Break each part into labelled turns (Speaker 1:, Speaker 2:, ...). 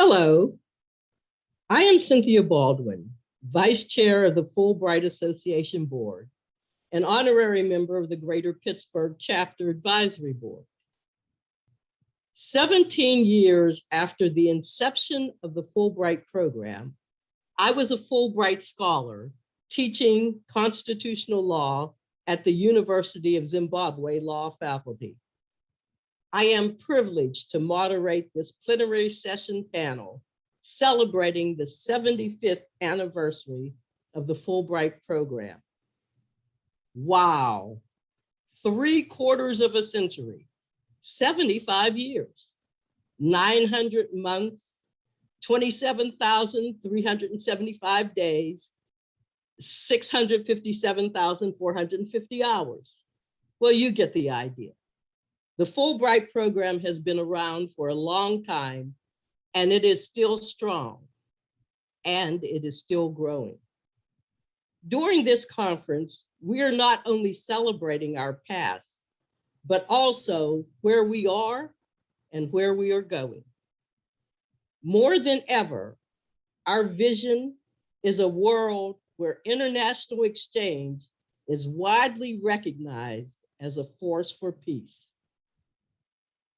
Speaker 1: Hello, I am Cynthia Baldwin, Vice Chair of the Fulbright Association Board, an honorary member of the Greater Pittsburgh Chapter Advisory Board. 17 years after the inception of the Fulbright program, I was a Fulbright scholar teaching constitutional law at the University of Zimbabwe Law Faculty. I am privileged to moderate this plenary session panel celebrating the 75th anniversary of the Fulbright program. Wow, three quarters of a century, 75 years, 900 months, 27,375 days, 657,450 hours. Well, you get the idea. The Fulbright program has been around for a long time and it is still strong and it is still growing. During this conference, we are not only celebrating our past, but also where we are and where we are going. More than ever, our vision is a world where international exchange is widely recognized as a force for peace.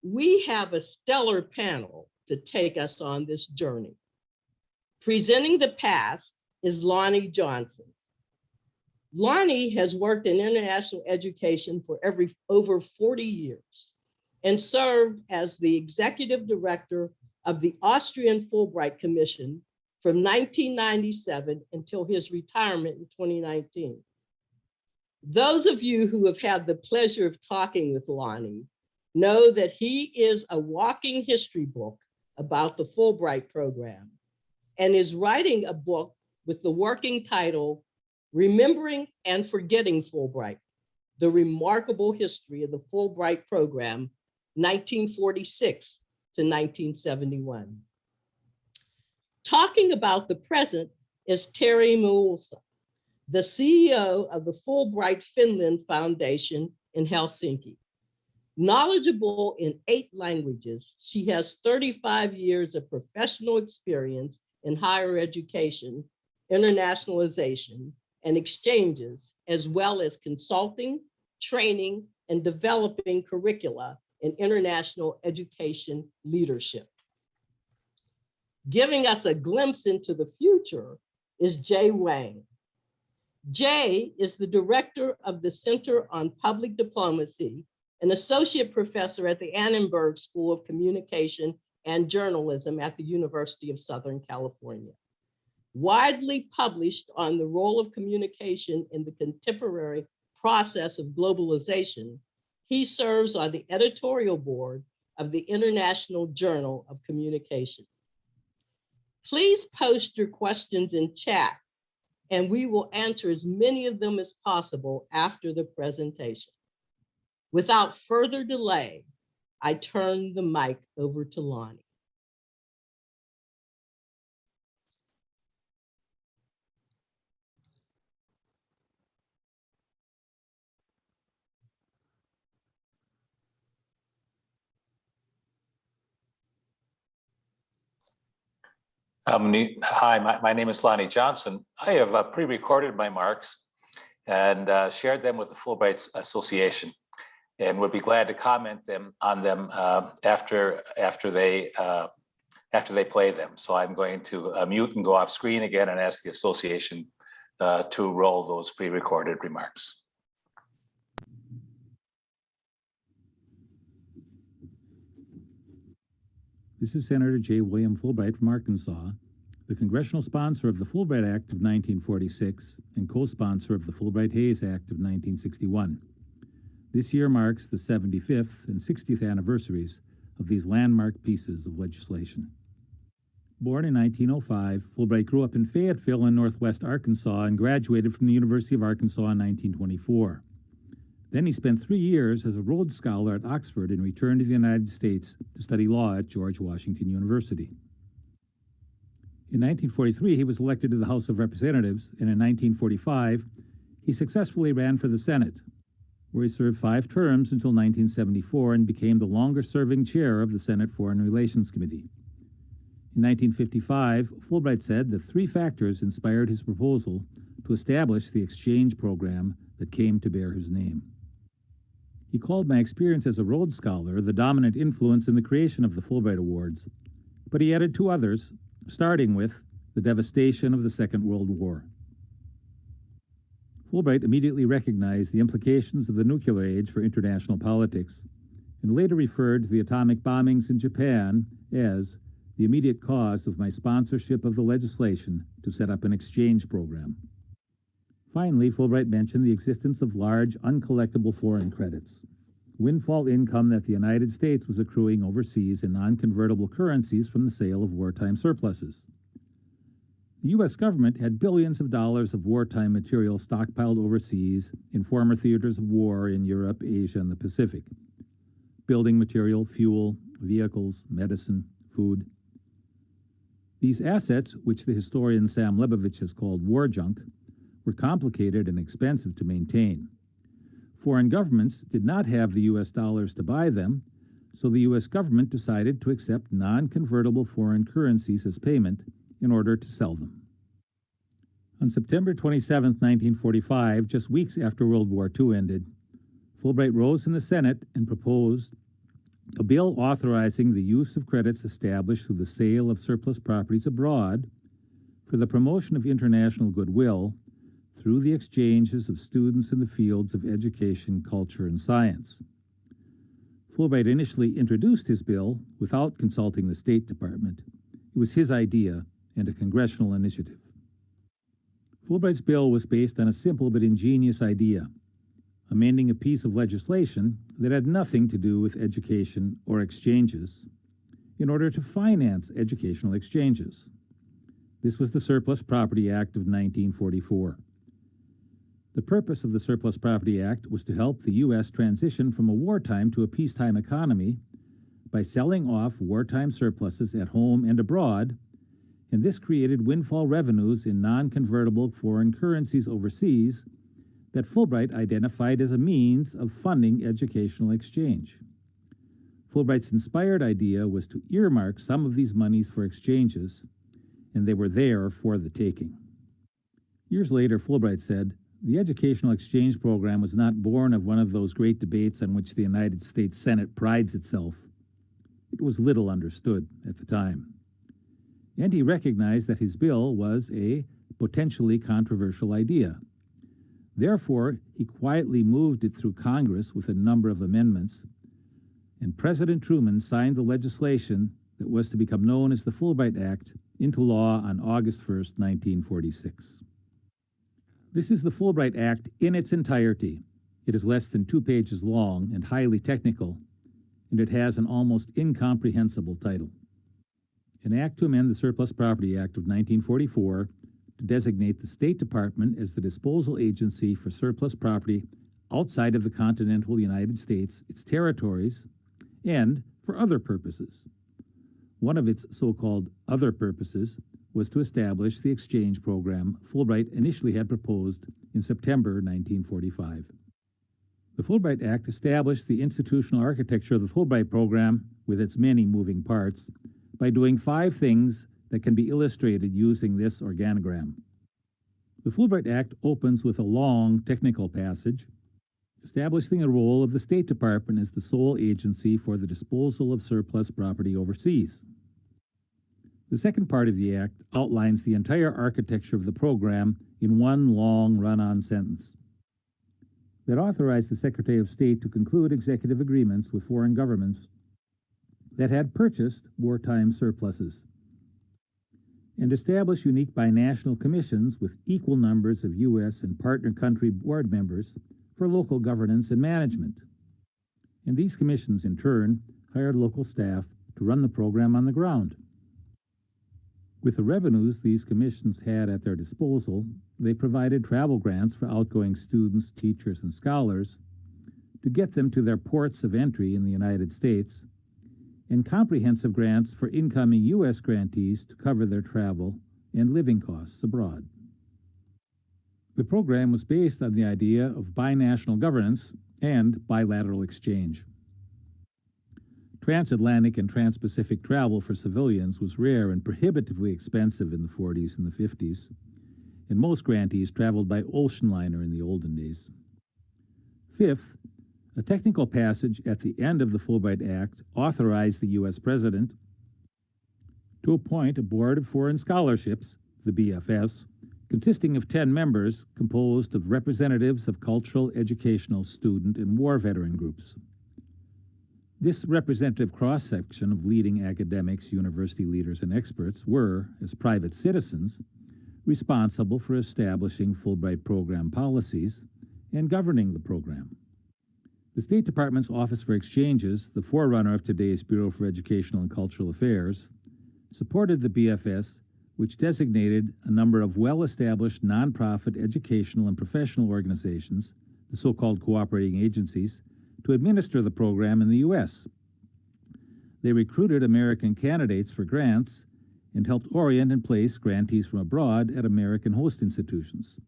Speaker 1: We have a stellar panel to take us on this journey. Presenting the past is Lonnie Johnson. Lonnie has worked in international education for every over 40 years and served as the executive director of the Austrian Fulbright Commission from 1997 until his retirement in 2019. Those of you who have had the pleasure of talking with Lonnie know that he is a walking history book about the Fulbright program and is writing a book with the working title, Remembering and Forgetting Fulbright, the remarkable history of the Fulbright program, 1946 to 1971. Talking about the present is Terry Mölsä, the CEO of the Fulbright Finland Foundation in Helsinki. Knowledgeable in eight languages, she has 35 years of professional experience in higher education, internationalization, and exchanges, as well as consulting, training, and developing curricula in international education leadership. Giving us a glimpse into the future is Jay Wang. Jay is the director of the Center on Public Diplomacy an associate professor at the Annenberg School of Communication and Journalism at the University of Southern California. Widely published on the role of communication in the contemporary process of globalization, he serves on the editorial board of the International Journal of Communication. Please post your questions in chat and we will answer as many of them as possible after the presentation. Without further delay, I turn the mic over to Lonnie.
Speaker 2: Um, hi, my, my, name is Lonnie Johnson. I have uh, pre-recorded my marks and uh, shared them with the Fulbright Association and would be glad to comment them on them uh, after after they uh, after they play them. So I'm going to uh, mute and go off screen again and ask the association uh, to roll those pre-recorded remarks.
Speaker 3: This is Senator J. William Fulbright from Arkansas, the congressional sponsor of the Fulbright Act of 1946 and co-sponsor of the Fulbright-Hays Act of 1961. This year marks the 75th and 60th anniversaries of these landmark pieces of legislation. Born in 1905, Fulbright grew up in Fayetteville in northwest Arkansas and graduated from the University of Arkansas in 1924. Then he spent three years as a Rhodes Scholar at Oxford and returned to the United States to study law at George Washington University. In 1943, he was elected to the House of Representatives, and in 1945, he successfully ran for the Senate, where he served five terms until 1974 and became the longest-serving chair of the Senate Foreign Relations Committee. In 1955, Fulbright said that three factors inspired his proposal to establish the exchange program that came to bear his name. He called my experience as a Rhodes Scholar the dominant influence in the creation of the Fulbright Awards, but he added two others, starting with the devastation of the Second World War. Fulbright immediately recognized the implications of the nuclear age for international politics, and later referred to the atomic bombings in Japan as the immediate cause of my sponsorship of the legislation to set up an exchange program. Finally, Fulbright mentioned the existence of large uncollectible foreign credits, windfall income that the United States was accruing overseas in non-convertible currencies from the sale of wartime surpluses. The U.S. government had billions of dollars of wartime material stockpiled overseas in former theaters of war in Europe, Asia, and the Pacific. Building material, fuel, vehicles, medicine, food. These assets, which the historian Sam Lebovic has called war junk, were complicated and expensive to maintain. Foreign governments did not have the U.S. dollars to buy them, so the U.S. government decided to accept non-convertible foreign currencies as payment in order to sell them. On September 27, 1945, just weeks after World War II ended, Fulbright rose in the Senate and proposed a bill authorizing the use of credits established through the sale of surplus properties abroad for the promotion of international goodwill through the exchanges of students in the fields of education, culture, and science. Fulbright initially introduced his bill without consulting the State Department. It was his idea and a congressional initiative. Fulbright's bill was based on a simple but ingenious idea, amending a piece of legislation that had nothing to do with education or exchanges in order to finance educational exchanges. This was the Surplus Property Act of 1944. The purpose of the Surplus Property Act was to help the U.S. transition from a wartime to a peacetime economy by selling off wartime surpluses at home and abroad, and this created windfall revenues in non-convertible foreign currencies overseas that Fulbright identified as a means of funding educational exchange. Fulbright's inspired idea was to earmark some of these monies for exchanges, and they were there for the taking. Years later, Fulbright said, the educational exchange program was not born of one of those great debates on which the United States Senate prides itself. It was little understood at the time. And he recognized that his bill was a potentially controversial idea. Therefore, he quietly moved it through Congress with a number of amendments, and President Truman signed the legislation that was to become known as the Fulbright Act into law on August 1, 1946. This is the Fulbright Act in its entirety. It is less than two pages long and highly technical, and it has an almost incomprehensible title. An act to amend the Surplus Property Act of 1944 to designate the State Department as the disposal agency for surplus property outside of the continental United States, its territories, and for other purposes. One of its so-called other purposes was to establish the exchange program Fulbright initially had proposed in September 1945. The Fulbright Act established the institutional architecture of the Fulbright program with its many moving parts by doing five things that can be illustrated using this organogram. The Fulbright Act opens with a long technical passage establishing the role of the State Department as the sole agency for the disposal of surplus property overseas. The second part of the Act outlines the entire architecture of the program in one long run-on sentence that authorized the Secretary of State to conclude executive agreements with foreign governments that had purchased wartime surpluses and establish unique binational commissions with equal numbers of U.S. and partner country board members for local governance and management. And these commissions, in turn, hired local staff to run the program on the ground. With the revenues these commissions had at their disposal, they provided travel grants for outgoing students, teachers, and scholars to get them to their ports of entry in the United States, and comprehensive grants for incoming U.S. grantees to cover their travel and living costs abroad. The program was based on the idea of binational governance and bilateral exchange. Transatlantic and transpacific travel for civilians was rare and prohibitively expensive in the 40s and the 50s, and most grantees traveled by ocean liner in the olden days. Fifth, a technical passage at the end of the Fulbright Act authorized the U.S. President to appoint a Board of Foreign Scholarships, the BFS, consisting of 10 members composed of representatives of cultural, educational, student, and war veteran groups. This representative cross-section of leading academics, university leaders, and experts were, as private citizens, responsible for establishing Fulbright program policies and governing the program. The State Department's Office for Exchanges, the forerunner of today's Bureau for Educational and Cultural Affairs, supported the BFS, which designated a number of well-established nonprofit educational and professional organizations, the so-called cooperating agencies, to administer the program in the U.S. They recruited American candidates for grants and helped orient and place grantees from abroad at American host institutions.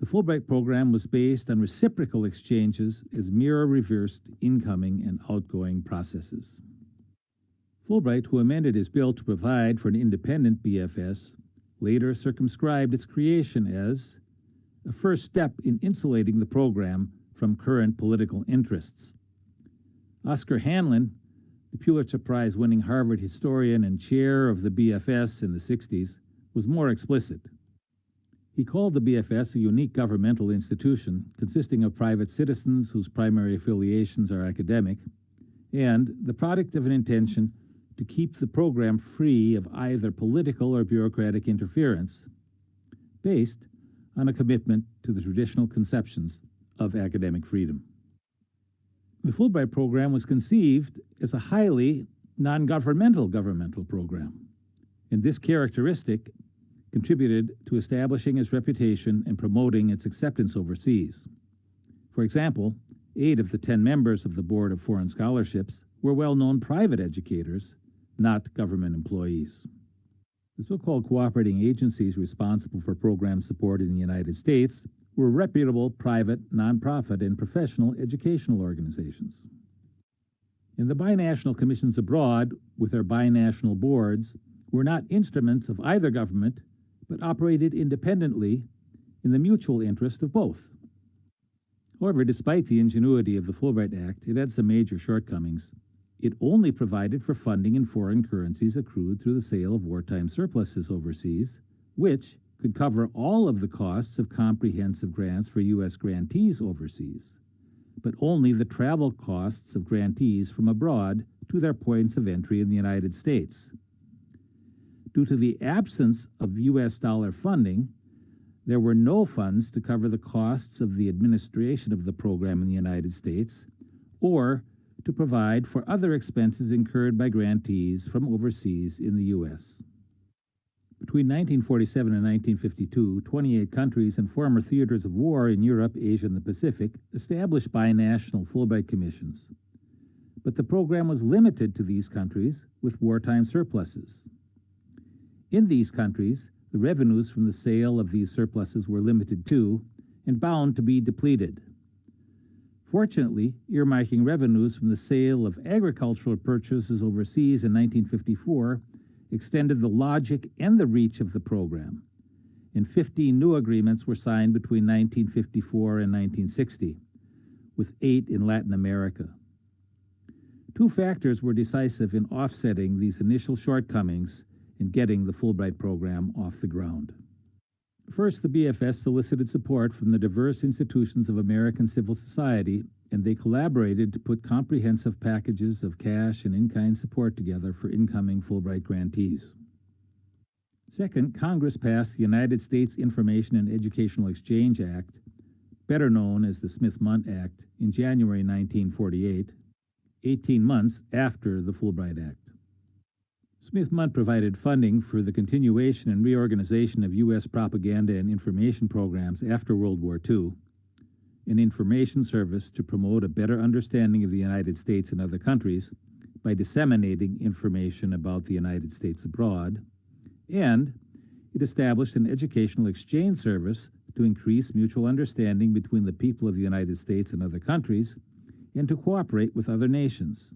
Speaker 3: The Fulbright program was based on reciprocal exchanges as mirror-reversed incoming and outgoing processes. Fulbright, who amended his bill to provide for an independent BFS, later circumscribed its creation as a first step in insulating the program from current political interests. Oscar Handlin, the Pulitzer Prize winning Harvard historian and chair of the BFS in the 60s, was more explicit. He called the BFS a unique governmental institution consisting of private citizens whose primary affiliations are academic, and the product of an intention to keep the program free of either political or bureaucratic interference, based on a commitment to the traditional conceptions of academic freedom. The Fulbright program was conceived as a highly non-governmental governmental program, and this characteristic contributed to establishing its reputation and promoting its acceptance overseas. For example, eight of the ten members of the Board of Foreign Scholarships were well-known private educators, not government employees. The so-called cooperating agencies responsible for program support in the United States were reputable private, nonprofit, and professional educational organizations. And the binational commissions abroad, with their binational boards, were not instruments of either government, but operated independently in the mutual interest of both. However, despite the ingenuity of the Fulbright Act, it had some major shortcomings. It only provided for funding in foreign currencies accrued through the sale of wartime surpluses overseas, which, could cover all of the costs of comprehensive grants for U.S. grantees overseas, but only the travel costs of grantees from abroad to their points of entry in the United States. Due to the absence of U.S. dollar funding, there were no funds to cover the costs of the administration of the program in the United States, or to provide for other expenses incurred by grantees from overseas in the U.S. Between 1947 and 1952, 28 countries and former theaters of war in Europe, Asia, and the Pacific established binational Fulbright commissions. But the program was limited to these countries with wartime surpluses. In these countries, the revenues from the sale of these surpluses were limited too, and bound to be depleted. Fortunately, earmarking revenues from the sale of agricultural purchases overseas in 1954 extended the logic and the reach of the program, and 15 new agreements were signed between 1954 and 1960, with eight in Latin America. Two factors were decisive in offsetting these initial shortcomings in getting the Fulbright program off the ground. First, the BFS solicited support from the diverse institutions of American civil society and they collaborated to put comprehensive packages of cash and in-kind support together for incoming Fulbright grantees. Second, Congress passed the United States Information and Educational Exchange Act, better known as the Smith-Mundt Act, in January 1948, 18 months after the Fulbright Act. Smith-Mundt provided funding for the continuation and reorganization of U.S. propaganda and information programs after World War II, an information service to promote a better understanding of the United States and other countries by disseminating information about the United States abroad, and it established an educational exchange service to increase mutual understanding between the people of the United States and other countries, and to cooperate with other nations.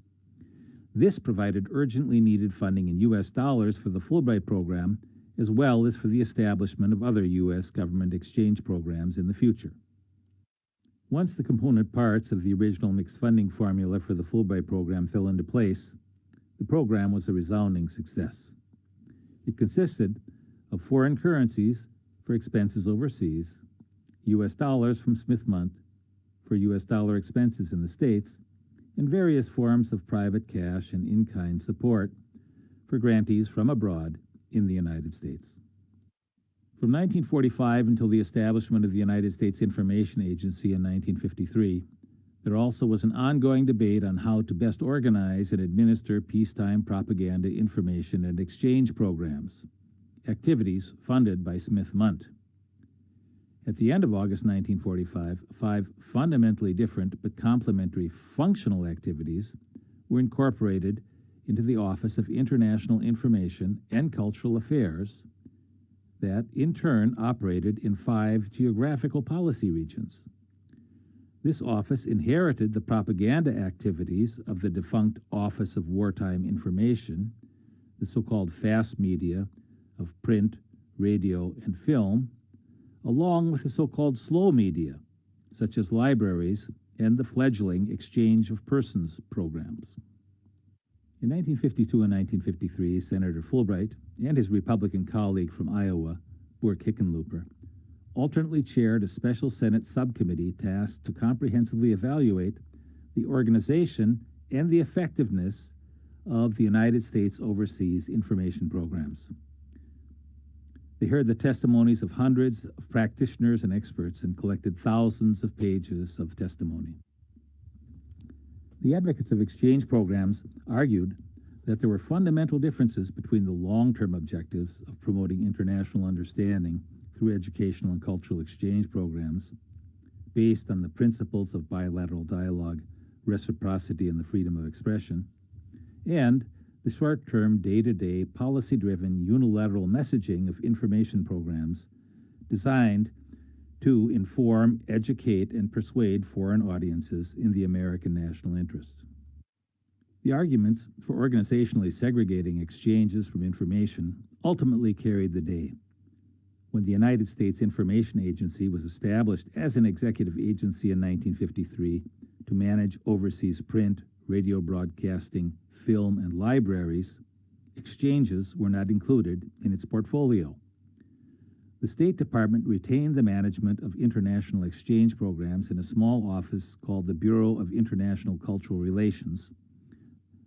Speaker 3: This provided urgently needed funding in U.S. dollars for the Fulbright program, as well as for the establishment of other U.S. government exchange programs in the future. Once the component parts of the original mixed funding formula for the Fulbright program fell into place, the program was a resounding success. It consisted of foreign currencies for expenses overseas, U.S. dollars from Smith Mundt for U.S. dollar expenses in the States, and various forms of private cash and in-kind support for grantees from abroad in the United States. From 1945 until the establishment of the United States Information Agency in 1953, there also was an ongoing debate on how to best organize and administer peacetime propaganda information and exchange programs, activities funded by Smith Mundt. At the end of August 1945, five fundamentally different but complementary functional activities were incorporated into the Office of International Information and Cultural Affairs that, in turn, operated in five geographical policy regions. This office inherited the propaganda activities of the defunct Office of Wartime Information, the so-called fast media of print, radio, and film, along with the so-called slow media, such as libraries and the fledgling exchange of persons programs. In 1952 and 1953, Senator Fulbright and his Republican colleague from Iowa, Burke Hickenlooper, alternately chaired a special Senate subcommittee tasked to comprehensively evaluate the organization and the effectiveness of the United States overseas information programs. They heard the testimonies of hundreds of practitioners and experts and collected thousands of pages of testimony. The advocates of exchange programs argued that there were fundamental differences between the long-term objectives of promoting international understanding through educational and cultural exchange programs based on the principles of bilateral dialogue, reciprocity, and the freedom of expression, and the short-term, day-to-day, policy-driven, unilateral messaging of information programs designed to inform, educate, and persuade foreign audiences in the American national interest. The arguments for organizationally segregating exchanges from information ultimately carried the day. When the United States Information Agency was established as an executive agency in 1953 to manage overseas print, radio broadcasting, film, and libraries, exchanges were not included in its portfolio. The State Department retained the management of international exchange programs in a small office called the Bureau of International Cultural Relations,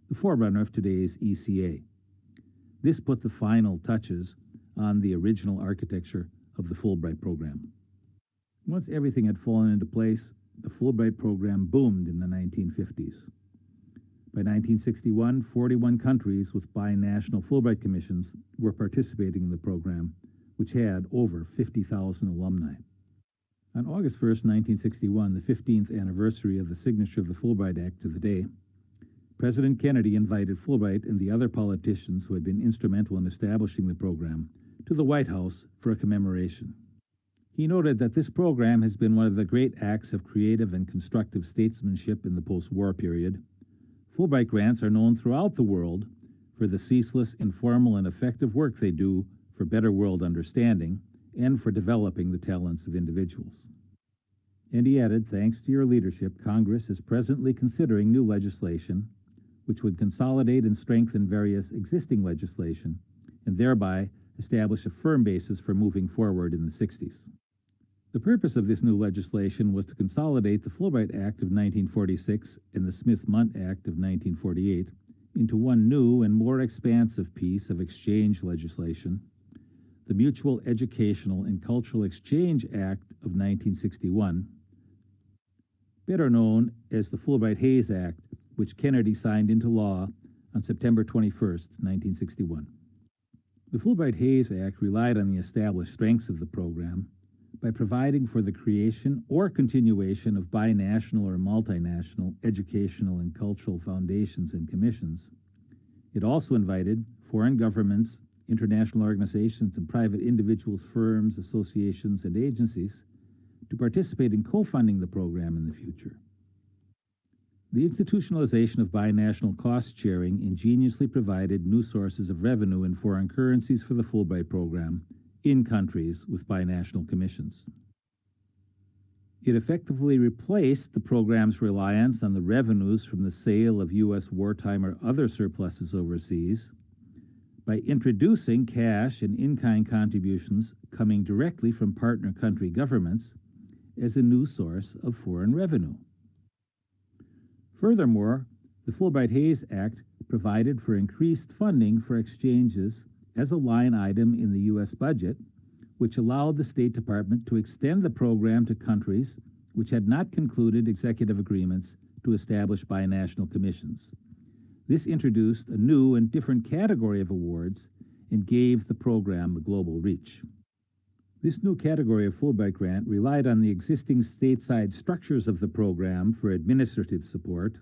Speaker 3: the forerunner of today's ECA. This put the final touches on the original architecture of the Fulbright program. Once everything had fallen into place, the Fulbright program boomed in the 1950s. By 1961, 41 countries with binational Fulbright commissions were participating in the program, which had over 50,000 alumni. On August 1, 1961, the 15th anniversary of the signature of the Fulbright Act to the day, President Kennedy invited Fulbright and the other politicians who had been instrumental in establishing the program to the White House for a commemoration. He noted that this program has been one of the great acts of creative and constructive statesmanship in the post-war period, Fulbright grants are known throughout the world for the ceaseless, informal, and effective work they do for better world understanding and for developing the talents of individuals. And he added, thanks to your leadership, Congress is presently considering new legislation which would consolidate and strengthen various existing legislation and thereby establish a firm basis for moving forward in the 60s. The purpose of this new legislation was to consolidate the Fulbright Act of 1946 and the Smith-Mundt Act of 1948 into one new and more expansive piece of exchange legislation, the Mutual Educational and Cultural Exchange Act of 1961, better known as the Fulbright-Hays Act, which Kennedy signed into law on September 21, 1961. The Fulbright-Hays Act relied on the established strengths of the program by providing for the creation or continuation of binational or multinational educational and cultural foundations and commissions. It also invited foreign governments, international organizations, and private individuals, firms, associations, and agencies to participate in co-funding the program in the future. The institutionalization of binational cost sharing ingeniously provided new sources of revenue in foreign currencies for the Fulbright program in countries with binational commissions. It effectively replaced the program's reliance on the revenues from the sale of U.S. wartime or other surpluses overseas by introducing cash and in-kind contributions coming directly from partner country governments as a new source of foreign revenue. Furthermore, the Fulbright-Hays Act provided for increased funding for exchanges as a line item in the U.S. budget which allowed the State Department to extend the program to countries which had not concluded executive agreements to establish binational commissions. This introduced a new and different category of awards and gave the program a global reach. This new category of Fulbright grant relied on the existing stateside structures of the program for administrative support,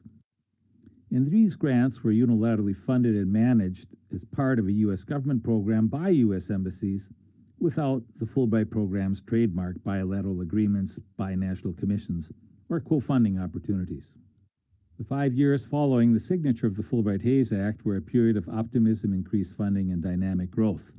Speaker 3: and these grants were unilaterally funded and managed as part of a U.S. government program by U.S. embassies without the Fulbright program's trademark bilateral agreements, binational commissions, or co-funding opportunities. The five years following the signature of the Fulbright-Hays Act were a period of optimism, increased funding, and dynamic growth.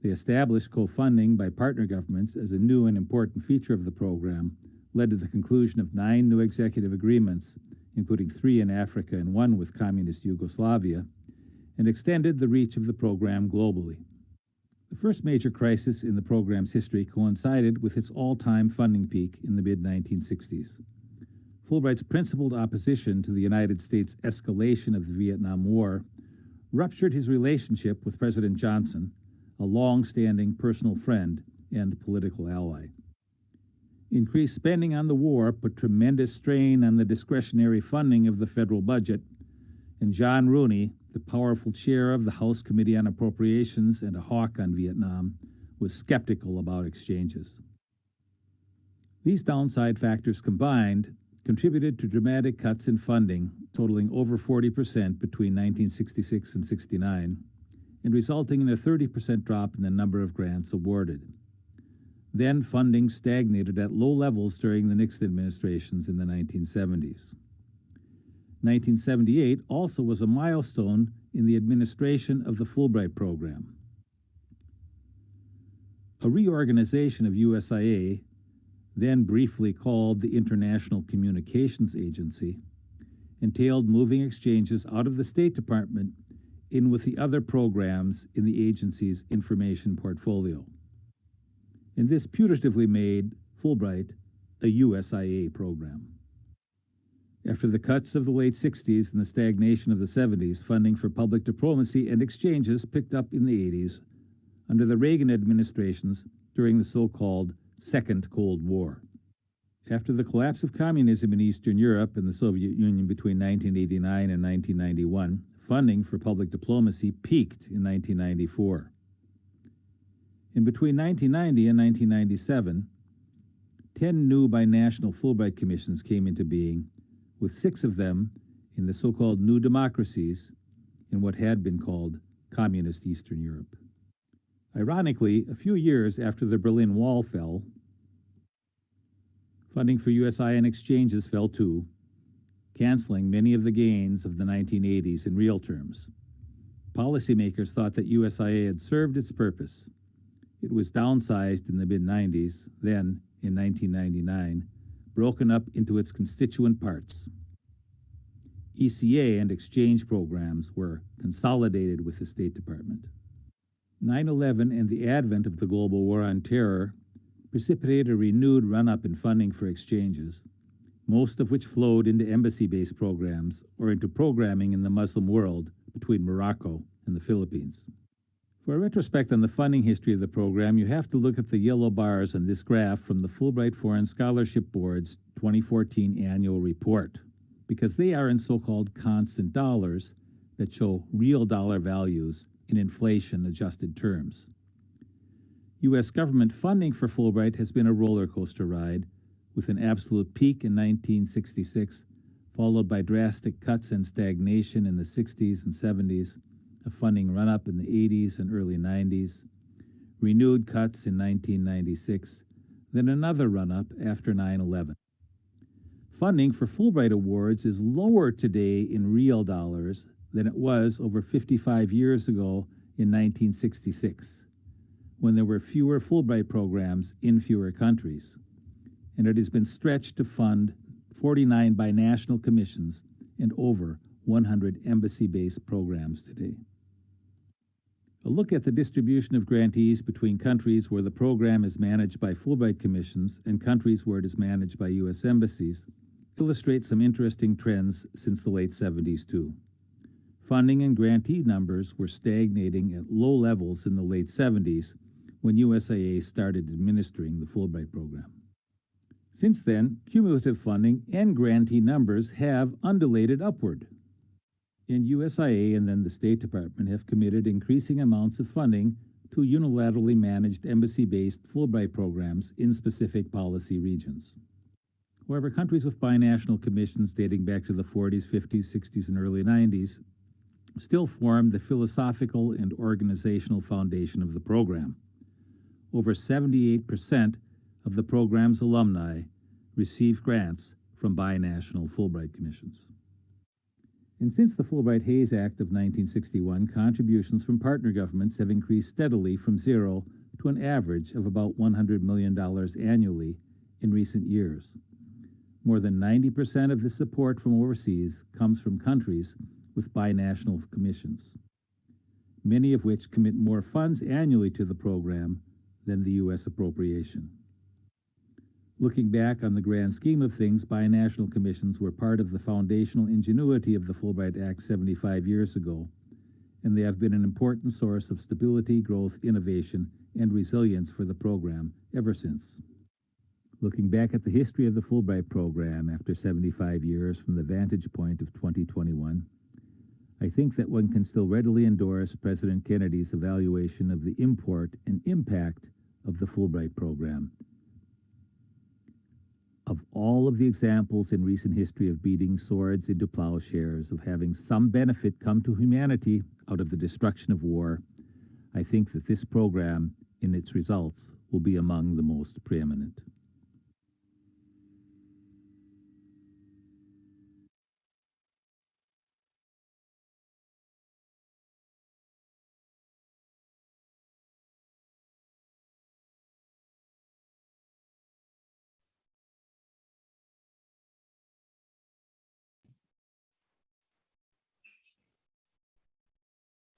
Speaker 3: The established co-funding by partner governments as a new and important feature of the program led to the conclusion of nine new executive agreements, including three in Africa and one with communist Yugoslavia, and extended the reach of the program globally. The first major crisis in the program's history coincided with its all-time funding peak in the mid-1960s. Fulbright's principled opposition to the United States' escalation of the Vietnam War ruptured his relationship with President Johnson, a long-standing personal friend and political ally. Increased spending on the war put tremendous strain on the discretionary funding of the federal budget, and John Rooney, the powerful chair of the House Committee on Appropriations and a hawk on Vietnam, was skeptical about exchanges. These downside factors combined contributed to dramatic cuts in funding totaling over 40% between 1966 and 69 and resulting in a 30% drop in the number of grants awarded. Then funding stagnated at low levels during the Nixon administrations in the 1970s. 1978 also was a milestone in the administration of the Fulbright program. A reorganization of USIA, then briefly called the International Communications Agency, entailed moving exchanges out of the State Department in with the other programs in the agency's information portfolio. And this putatively made Fulbright a USIA program. After the cuts of the late 60s and the stagnation of the 70s, funding for public diplomacy and exchanges picked up in the 80s under the Reagan administrations during the so-called Second Cold War. After the collapse of communism in Eastern Europe and the Soviet Union between 1989 and 1991, funding for public diplomacy peaked in 1994. In between 1990 and 1997, 10 new binational Fulbright commissions came into being with six of them in the so-called new democracies in what had been called communist Eastern Europe. Ironically, a few years after the Berlin Wall fell, funding for USIN exchanges fell too, canceling many of the gains of the 1980s in real terms. Policymakers thought that USIA had served its purpose. It was downsized in the mid-90s, then, in 1999, broken up into its constituent parts. ECA and exchange programs were consolidated with the State Department. 9-11 and the advent of the global war on terror precipitated a renewed run-up in funding for exchanges, most of which flowed into embassy-based programs or into programming in the Muslim world between Morocco and the Philippines. For a retrospect on the funding history of the program, you have to look at the yellow bars on this graph from the Fulbright Foreign Scholarship Board's 2014 annual report, because they are in so-called constant dollars that show real dollar values in inflation-adjusted terms. U.S. government funding for Fulbright has been a roller coaster ride, with an absolute peak in 1966, followed by drastic cuts and stagnation in the 60s and 70s, a funding run-up in the 80s and early 90s, renewed cuts in 1996, then another run-up after 9-11. Funding for Fulbright Awards is lower today in real dollars than it was over 55 years ago in 1966, when there were fewer Fulbright programs in fewer countries. And it has been stretched to fund 49 binational commissions and over 100 embassy-based programs today. A look at the distribution of grantees between countries where the program is managed by Fulbright commissions and countries where it is managed by U.S. embassies illustrates some interesting trends since the late 70s too. Funding and grantee numbers were stagnating at low levels in the late 70s when USIA started administering the Fulbright program. Since then, cumulative funding and grantee numbers have undulated upward. And USIA and then the State Department have committed increasing amounts of funding to unilaterally managed embassy-based Fulbright programs in specific policy regions. However, countries with binational commissions dating back to the 40s, 50s, 60s, and early 90s still form the philosophical and organizational foundation of the program. Over 78% of the program's alumni receive grants from binational Fulbright commissions. And since the Fulbright-Hays Act of 1961, contributions from partner governments have increased steadily from zero to an average of about $100 million annually in recent years. More than 90% of the support from overseas comes from countries with binational commissions, many of which commit more funds annually to the program than the U.S. appropriation. Looking back on the grand scheme of things, binational commissions were part of the foundational ingenuity of the Fulbright Act 75 years ago, and they have been an important source of stability, growth, innovation, and resilience for the program ever since. Looking back at the history of the Fulbright program after 75 years from the vantage point of 2021, I think that one can still readily endorse President Kennedy's evaluation of the import and impact of the Fulbright program. Of all of the examples in recent history of beating swords into plowshares, of having some benefit come to humanity out of the destruction of war, I think that this program, in its results, will be among the most preeminent.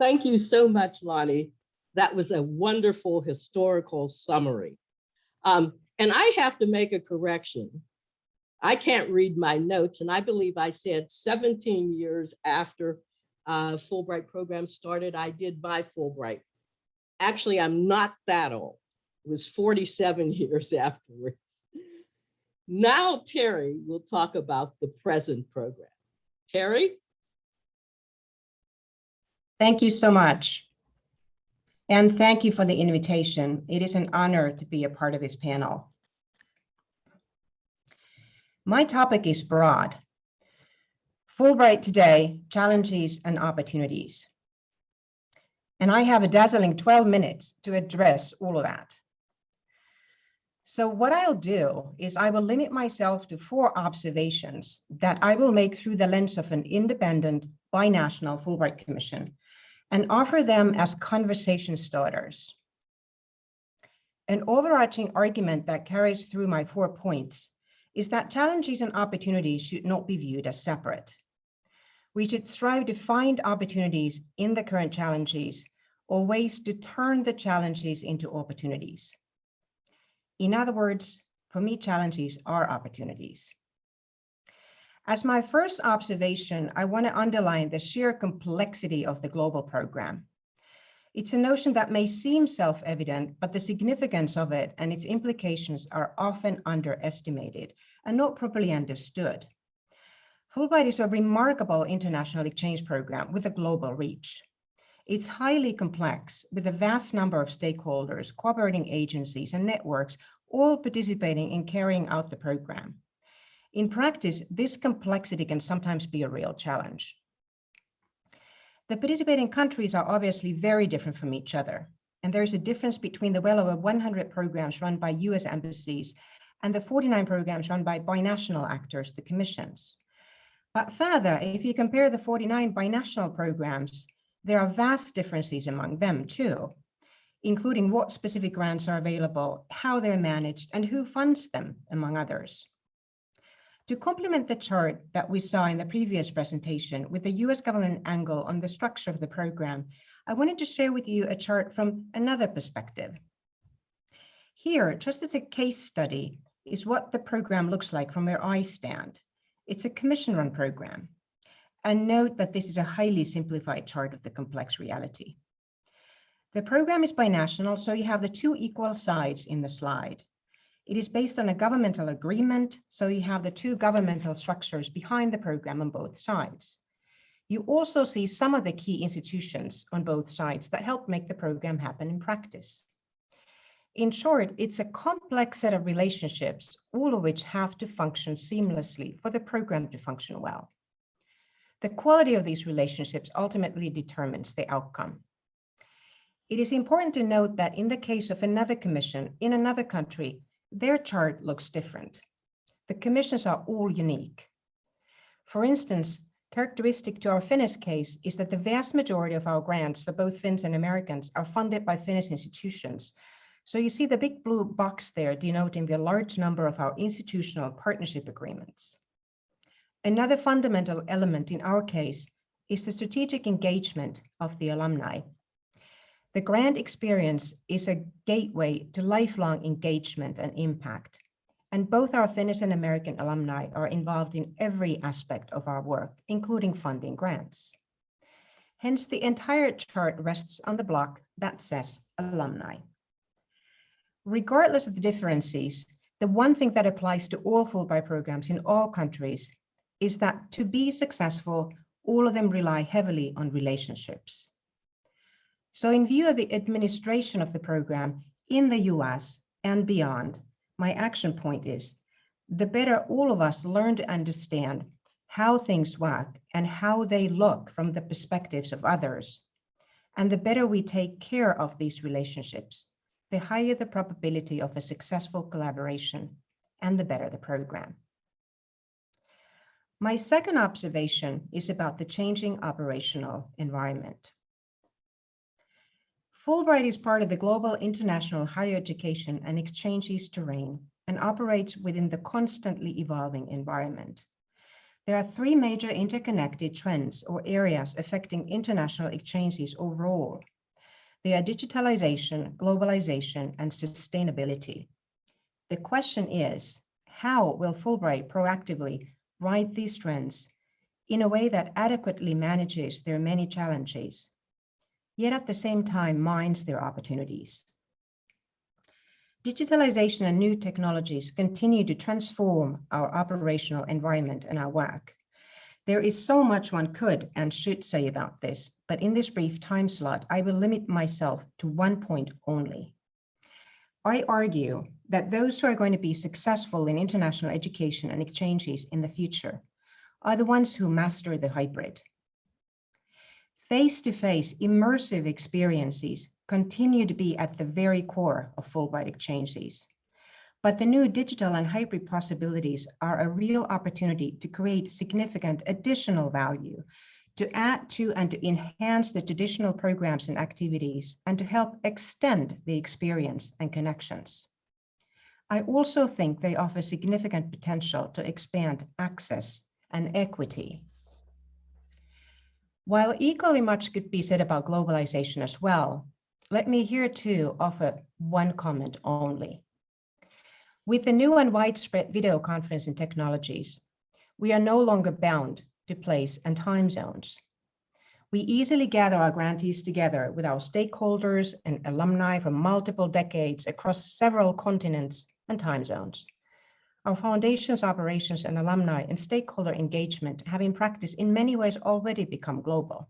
Speaker 1: Thank you so much, Lonnie. That was a wonderful historical summary. Um, and I have to make a correction. I can't read my notes, and I believe I said 17 years after uh, Fulbright program started, I did my Fulbright. Actually, I'm not that old. It was 47 years afterwards. Now Terry will talk about the present program. Terry?
Speaker 4: Thank you so much. And thank you for the invitation. It is an honor to be a part of this panel. My topic is broad. Fulbright today, challenges and opportunities. And I have a dazzling 12 minutes to address all of that. So what I'll do is I will limit myself to four observations that I will make through the lens of an independent binational Fulbright Commission and offer them as conversation starters. An overarching argument that carries through my four points is that challenges and opportunities should not be viewed as separate. We should strive to find opportunities in the current challenges or ways to turn the challenges into opportunities. In other words, for me, challenges are opportunities. As my first observation, I want to underline the sheer complexity of the global program. It's a notion that may seem self-evident, but the significance of it and its implications are often underestimated and not properly understood. Fulbright is a remarkable international exchange program with a global reach. It's highly complex with a vast number of stakeholders, cooperating agencies and networks all participating in carrying out the program. In practice, this complexity can sometimes be a real challenge. The participating countries are obviously very different from each other, and there is a difference between the well over 100 programs run by US embassies and the 49 programs run by binational actors, the commissions. But further, if you compare the 49 binational programs, there are vast differences among them too, including what specific grants are available, how they're managed, and who funds them, among others. To complement the chart that we saw in the previous presentation with the US government angle on the structure of the program, I wanted to share with you a chart from another perspective. Here, just as a case study, is what the program looks like from where I stand. It's a commission-run program. And note that this is a highly simplified chart of the complex reality. The program is binational, so you have the two equal sides in the slide. It is based on a governmental agreement, so you have the two governmental structures behind the program on both sides. You also see some of the key institutions on both sides that help make the program happen in practice. In short, it's a complex set of relationships, all of which have to function seamlessly for the program to function well. The quality of these relationships ultimately determines the outcome. It is important to note that in the case of another commission in another country, their chart looks different. The commissions are all unique. For instance, characteristic to our Finnish case is that the vast majority of our grants for both Finns and Americans are funded by Finnish institutions, so you see the big blue box there denoting the large number of our institutional partnership agreements. Another fundamental element in our case is the strategic engagement of the alumni. The grant experience is a gateway to lifelong engagement and impact. And both our Finnish and American alumni are involved in every aspect of our work, including funding grants. Hence, the entire chart rests on the block that says alumni regardless of the differences, the one thing that applies to all Fulbright programs in all countries is that to be successful, all of them rely heavily on relationships. So in view of the administration of the program in the US and beyond, my action point is the better all of us learn to understand how things work and how they look from the perspectives of others, and the better we take care of these relationships, the higher the probability of a successful collaboration and the better the program. My second observation is about the changing operational environment. Fulbright is part of the global international higher education and exchanges terrain and operates within the constantly evolving environment. There are three major interconnected trends or areas affecting international exchanges overall they are digitalization, globalization, and sustainability. The question is, how will Fulbright proactively ride these trends in a way that adequately manages their many challenges, yet at the same time minds their opportunities? Digitalization and new technologies continue to transform our operational environment and our work. There is so much one could and should say about this, but in this brief time slot, I will limit myself to one point only. I argue that those who are going to be successful in international education and exchanges in the future are the ones who master the hybrid. Face-to-face -face immersive experiences continue to be at the very core of Fulbright exchanges. But the new digital and hybrid possibilities are a real opportunity to create significant additional value, to add to and to enhance the traditional programs and activities, and to help extend the experience and connections. I also think they offer significant potential to expand access and equity. While equally much could be said about globalization as well, let me here too offer one comment only. With the new and widespread video conferencing technologies, we are no longer bound to place and time zones. We easily gather our grantees together with our stakeholders and alumni from multiple decades across several continents and time zones. Our foundation's operations and alumni and stakeholder engagement have in practice in many ways already become global.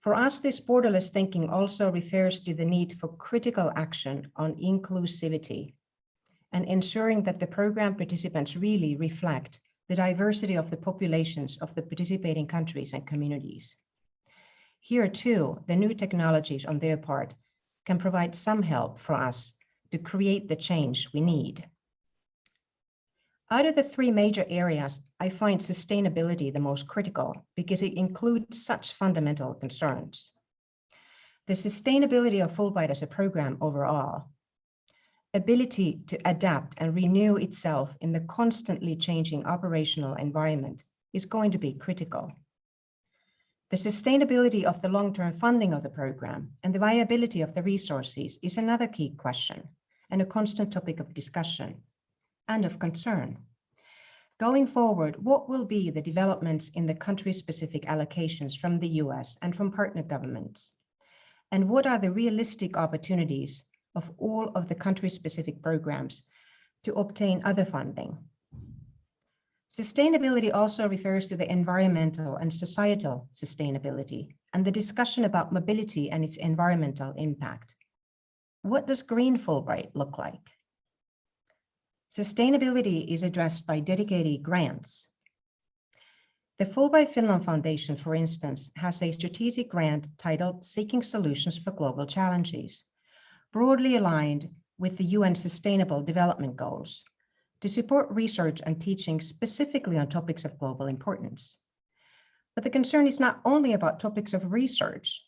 Speaker 4: For us, this borderless thinking also refers to the need for critical action on inclusivity and ensuring that the program participants really reflect the diversity of the populations of the participating countries and communities. Here too, the new technologies on their part can provide some help for us to create the change we need. Out of the three major areas, I find sustainability the most critical because it includes such fundamental concerns. The sustainability of Fulbright as a program overall, ability to adapt and renew itself in the constantly changing operational environment is going to be critical. The sustainability of the long-term funding of the program and the viability of the resources is another key question and a constant topic of discussion and of concern. Going forward, what will be the developments in the country-specific allocations from the US and from partner governments? And what are the realistic opportunities of all of the country-specific programs to obtain other funding? Sustainability also refers to the environmental and societal sustainability and the discussion about mobility and its environmental impact. What does green Fulbright look like? Sustainability is addressed by dedicated grants. The Fulbright Finland Foundation, for instance, has a strategic grant titled Seeking Solutions for Global Challenges, broadly aligned with the UN Sustainable Development Goals to support research and teaching specifically on topics of global importance. But the concern is not only about topics of research.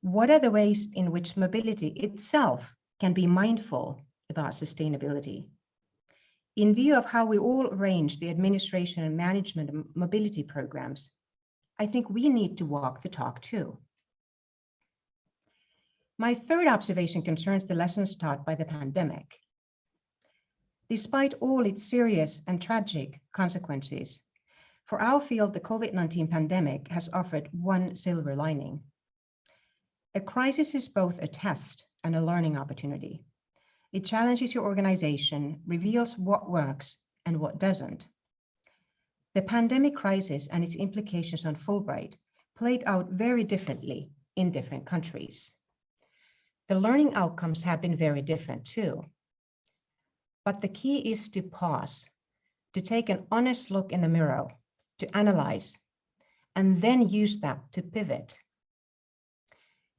Speaker 4: What are the ways in which mobility itself can be mindful about sustainability? In view of how we all arrange the administration and management of mobility programs, I think we need to walk the talk too. My third observation concerns the lessons taught by the pandemic. Despite all its serious and tragic consequences, for our field, the COVID-19 pandemic has offered one silver lining. A crisis is both a test and a learning opportunity. It challenges your organization, reveals what works and what doesn't. The pandemic crisis and its implications on Fulbright played out very differently in different countries. The learning outcomes have been very different too. But the key is to pause, to take an honest look in the mirror, to analyze, and then use that to pivot.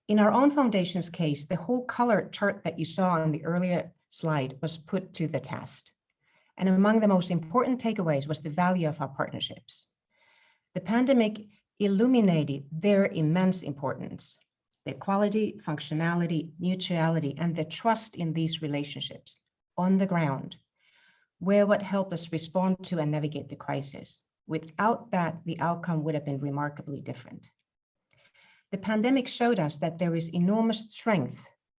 Speaker 4: In our own foundation's case, the whole color chart that you saw on the earlier slide was put to the test. And among the most important takeaways was the value of our partnerships. The pandemic illuminated their immense importance, the quality, functionality, mutuality, and the trust in these relationships on the ground were what helped us respond to and navigate the crisis. Without that, the outcome would have been remarkably different. The pandemic showed us that there is enormous strength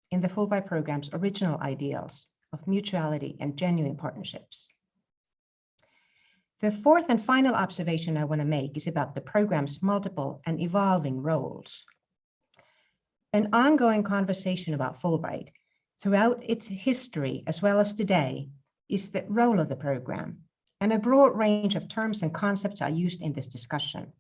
Speaker 4: in the Fulbright program's original ideals of mutuality and genuine partnerships. The fourth and final observation I want to make is about the program's multiple and evolving roles. An ongoing conversation about Fulbright throughout its history as well as today is the role of the program, and a broad range of terms and concepts are used in this discussion.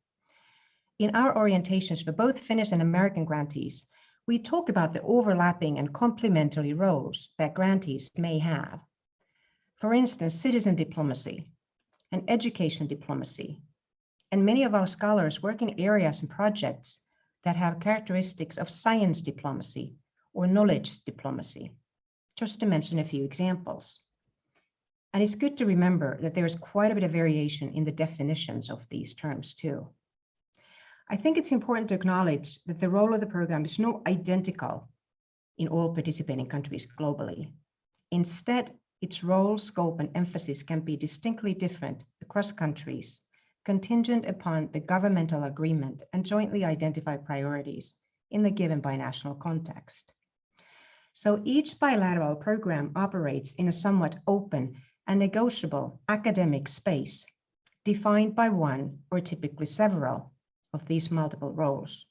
Speaker 4: In our orientations for both Finnish and American grantees, we talk about the overlapping and complementary roles that grantees may have. For instance, citizen diplomacy and education diplomacy. And many of our scholars work in areas and projects that have characteristics of science diplomacy or knowledge diplomacy, just to mention a few examples. And it's good to remember that there is quite a bit of variation in the definitions of these terms too. I think it's important to acknowledge that the role of the program is not identical in all participating countries globally. Instead, its role, scope, and emphasis can be distinctly different across countries, contingent upon the governmental agreement and jointly identified priorities in the given binational context. So each bilateral program operates in a somewhat open and negotiable academic space defined by one or typically several of these multiple roles.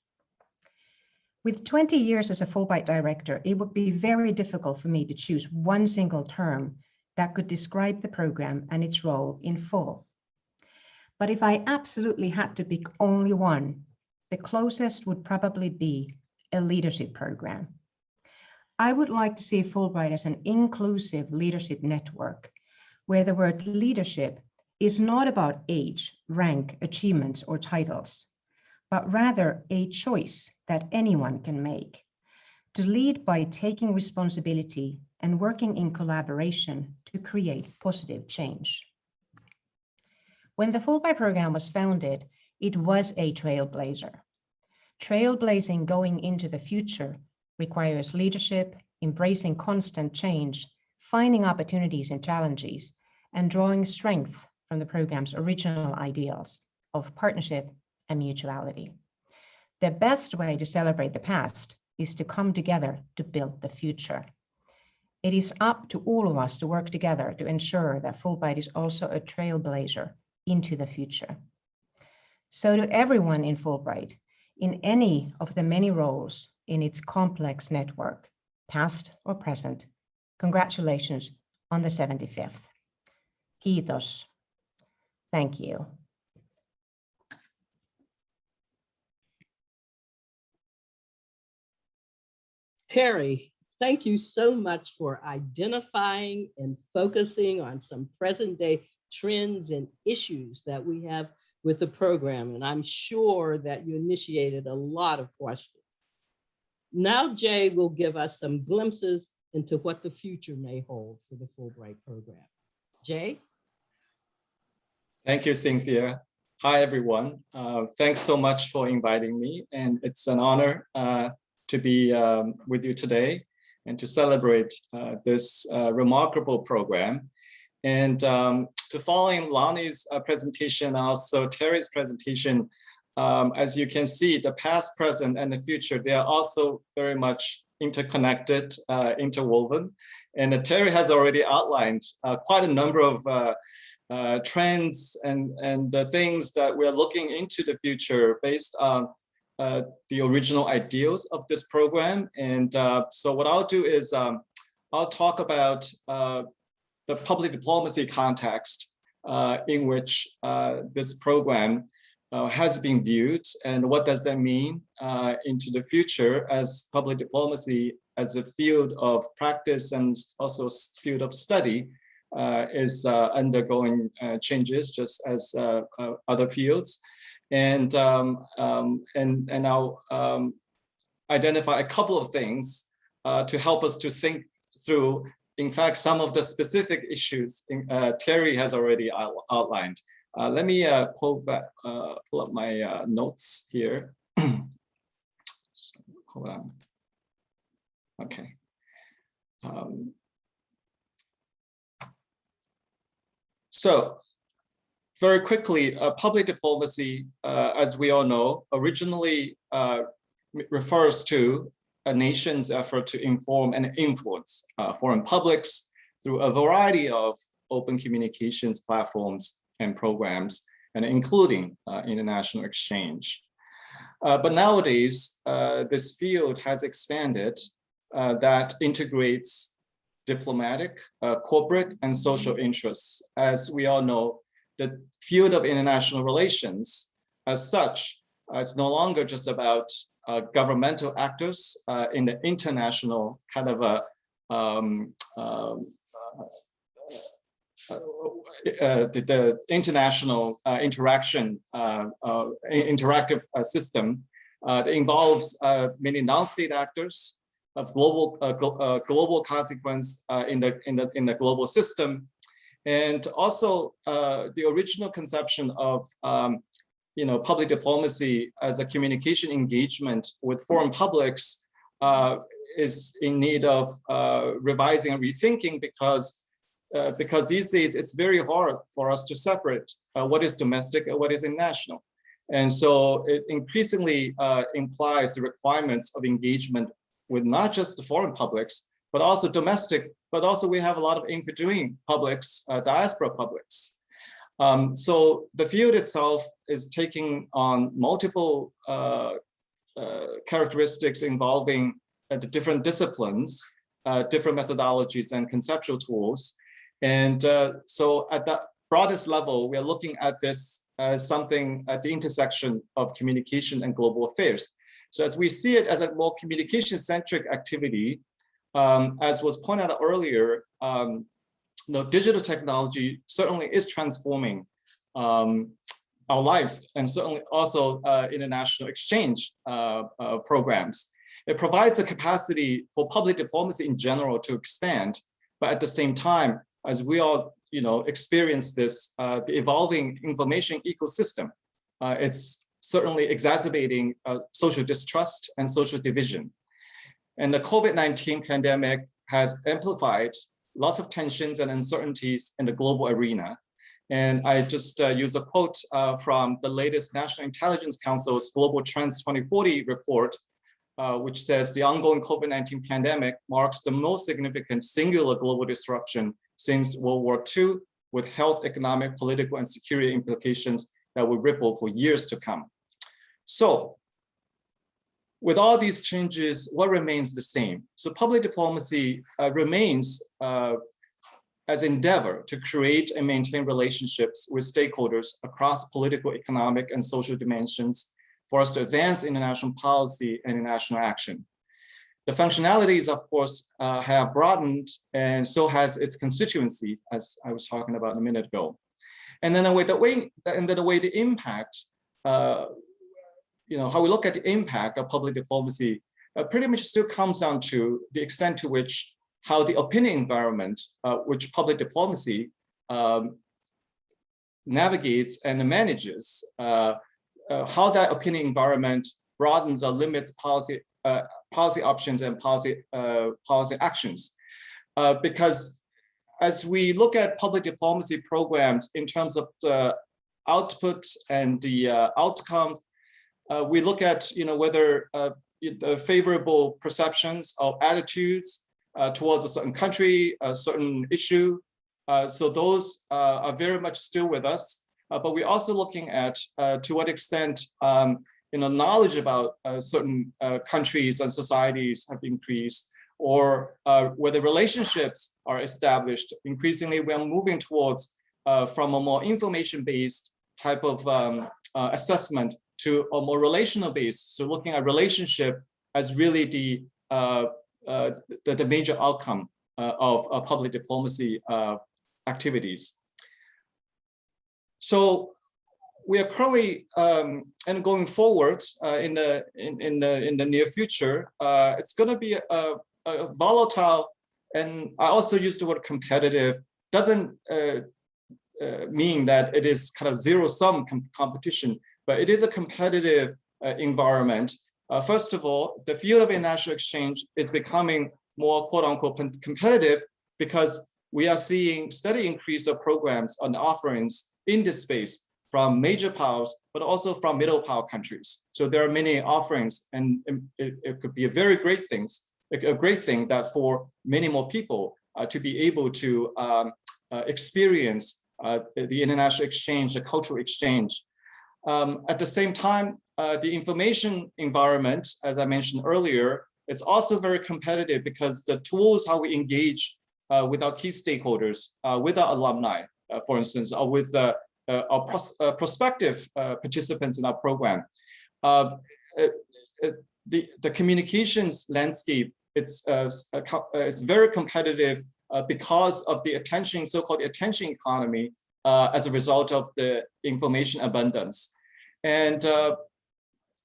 Speaker 4: With 20 years as a Fulbright director, it would be very difficult for me to choose one single term that could describe the program and its role in full. But if I absolutely had to pick only one, the closest would probably be a leadership program. I would like to see Fulbright as an inclusive leadership network where the word leadership is not about age, rank, achievements, or titles, but rather a choice that anyone can make to lead by taking responsibility and working in collaboration to create positive change. When the Fulbright program was founded, it was a trailblazer. Trailblazing going into the future requires leadership, embracing constant change, finding opportunities and challenges, and drawing strength from the program's original ideals of partnership and mutuality. The best way to celebrate the past is to come together to build the future. It is up to all of us to work together to ensure that Fulbright is also a trailblazer into the future. So to everyone in Fulbright, in any of the many roles in its complex network, past or present, congratulations on the 75th. Kiitos. Thank you.
Speaker 1: Terry, thank you so much for identifying and focusing on some present day trends and issues that we have with the program. And I'm sure that you initiated a lot of questions. Now Jay will give us some glimpses into what the future may hold for the Fulbright program. Jay?
Speaker 5: Thank you, Cynthia. Hi, everyone. Uh, thanks so much for inviting me. And it's an honor uh, to be um, with you today and to celebrate uh, this uh, remarkable program. And um, to following Lonnie's uh, presentation, also Terry's presentation, um, as you can see, the past, present, and the future, they are also very much interconnected, uh, interwoven. And Terry has already outlined quite a number of uh, trends and, and the things that we're looking into the future based on uh, the original ideals of this program. And uh, so what I'll do is um, I'll talk about uh, the public diplomacy context uh, in which uh, this program has been viewed and what does that mean into the future as public diplomacy as a field of practice and also field of study uh, is uh, undergoing uh, changes just as other fields. And, um, um, and, and I'll um, identify a couple of things to help us to think through, in fact, some of the specific issues in, Terry has already out outlined. Uh, let me uh, pull back, uh, pull up my notes here. so, hold on. Okay. Um, So very quickly, uh, public diplomacy, uh, as we all know, originally uh, refers to a nation's effort to inform and influence uh, foreign publics through a variety of open communications platforms and programs, and including uh, international exchange. Uh, but nowadays, this field has expanded that integrates diplomatic, corporate, and social interests. As we all know, the field of international relations as such uh, is no longer just about uh, governmental actors uh, in the international kind of a um, um uh, uh, the, the, international interaction interactive system that involves many non-state actors of global uh, uh, global consequence uh, in the in the in the global system, and also uh, the original conception of um, you know public diplomacy as a communication engagement with foreign publics uh, is in need of uh, revising and rethinking because because these days it's very hard for us to separate what is domestic and what is international. And so it increasingly implies the requirements of engagement with not just the foreign publics, but also domestic, but also we have a lot of in-between publics, uh, diaspora publics. Um, so the field itself is taking on multiple uh, uh, characteristics involving uh, the different disciplines, uh, different methodologies and conceptual tools. And uh, so at the broadest level, we are looking at this as something at the intersection of communication and global affairs. So as we see it as a more communication-centric activity, um, as was pointed out earlier, um, digital technology certainly is transforming um, our lives and certainly also uh, international exchange uh, uh, programs. It provides a capacity for public diplomacy in general to expand, but at the same time, as we all you know, experience this, uh, the evolving information ecosystem. Uh, it's certainly exacerbating uh, social distrust and social division. And the COVID-19 pandemic has amplified lots of tensions and uncertainties in the global arena. And I just uh, use a quote uh, from the latest National Intelligence Council's Global Trends 2040 report, uh, which says the ongoing COVID-19 pandemic marks the most significant singular global disruption since World War II, with health, economic, political, and security implications that will ripple for years to come. So with all these changes, what remains the same? So public diplomacy uh, remains uh, as endeavor to create and maintain relationships with stakeholders across political, economic, and social dimensions for us to advance international policy and international action. The functionalities, of course, uh, have broadened and so has its constituency, as I was talking about a minute ago. And then the way the way and then the way the impact, uh, you know, how we look at the impact of public diplomacy uh, pretty much still comes down to the extent to which how the opinion environment, uh, which public diplomacy um, navigates and manages, uh, uh, how that opinion environment broadens or limits policy uh, policy options and policy uh, policy actions. Because as we look at public diplomacy programs in terms of the output and the uh, we look at you know whether the favorable perceptions or attitudes uh, towards a certain country, a certain issue. Uh, so those uh, are very much still with us. but we're also looking at to what extent um, you know, knowledge about certain countries and societies have increased, or whether relationships are established. Increasingly, we are moving towards from a more information-based type of um, assessment to a more relational base. So looking at relationship as really the uh, uh, the, the, major outcome uh, of public diplomacy uh, activities. So we are currently um, and going forward uh, in the in, in the in the near future, uh, it's going to be a, a, volatile, and I also use the word competitive. Doesn't mean that it is kind of zero sum com competition, but it is a competitive environment uh, first of all, the field of international exchange is becoming more quote unquote competitive because we are seeing steady increase of programs and offerings in this space from major powers, but also from middle power countries. So there are many offerings and it, it could be a very great things, a great thing that for many more people uh, to be able to um, uh, experience uh, the international exchange, the cultural exchange. Um, at the same time, uh, the information environment, as I mentioned earlier, it's also very competitive because the tools how we engage uh, with our key stakeholders, uh, with our alumni, uh, for instance, or with uh, our pros prospective participants in our program. the, the communications landscape, it's, it's very competitive because of the attention, so-called attention economy, as a result of the information abundance. And uh,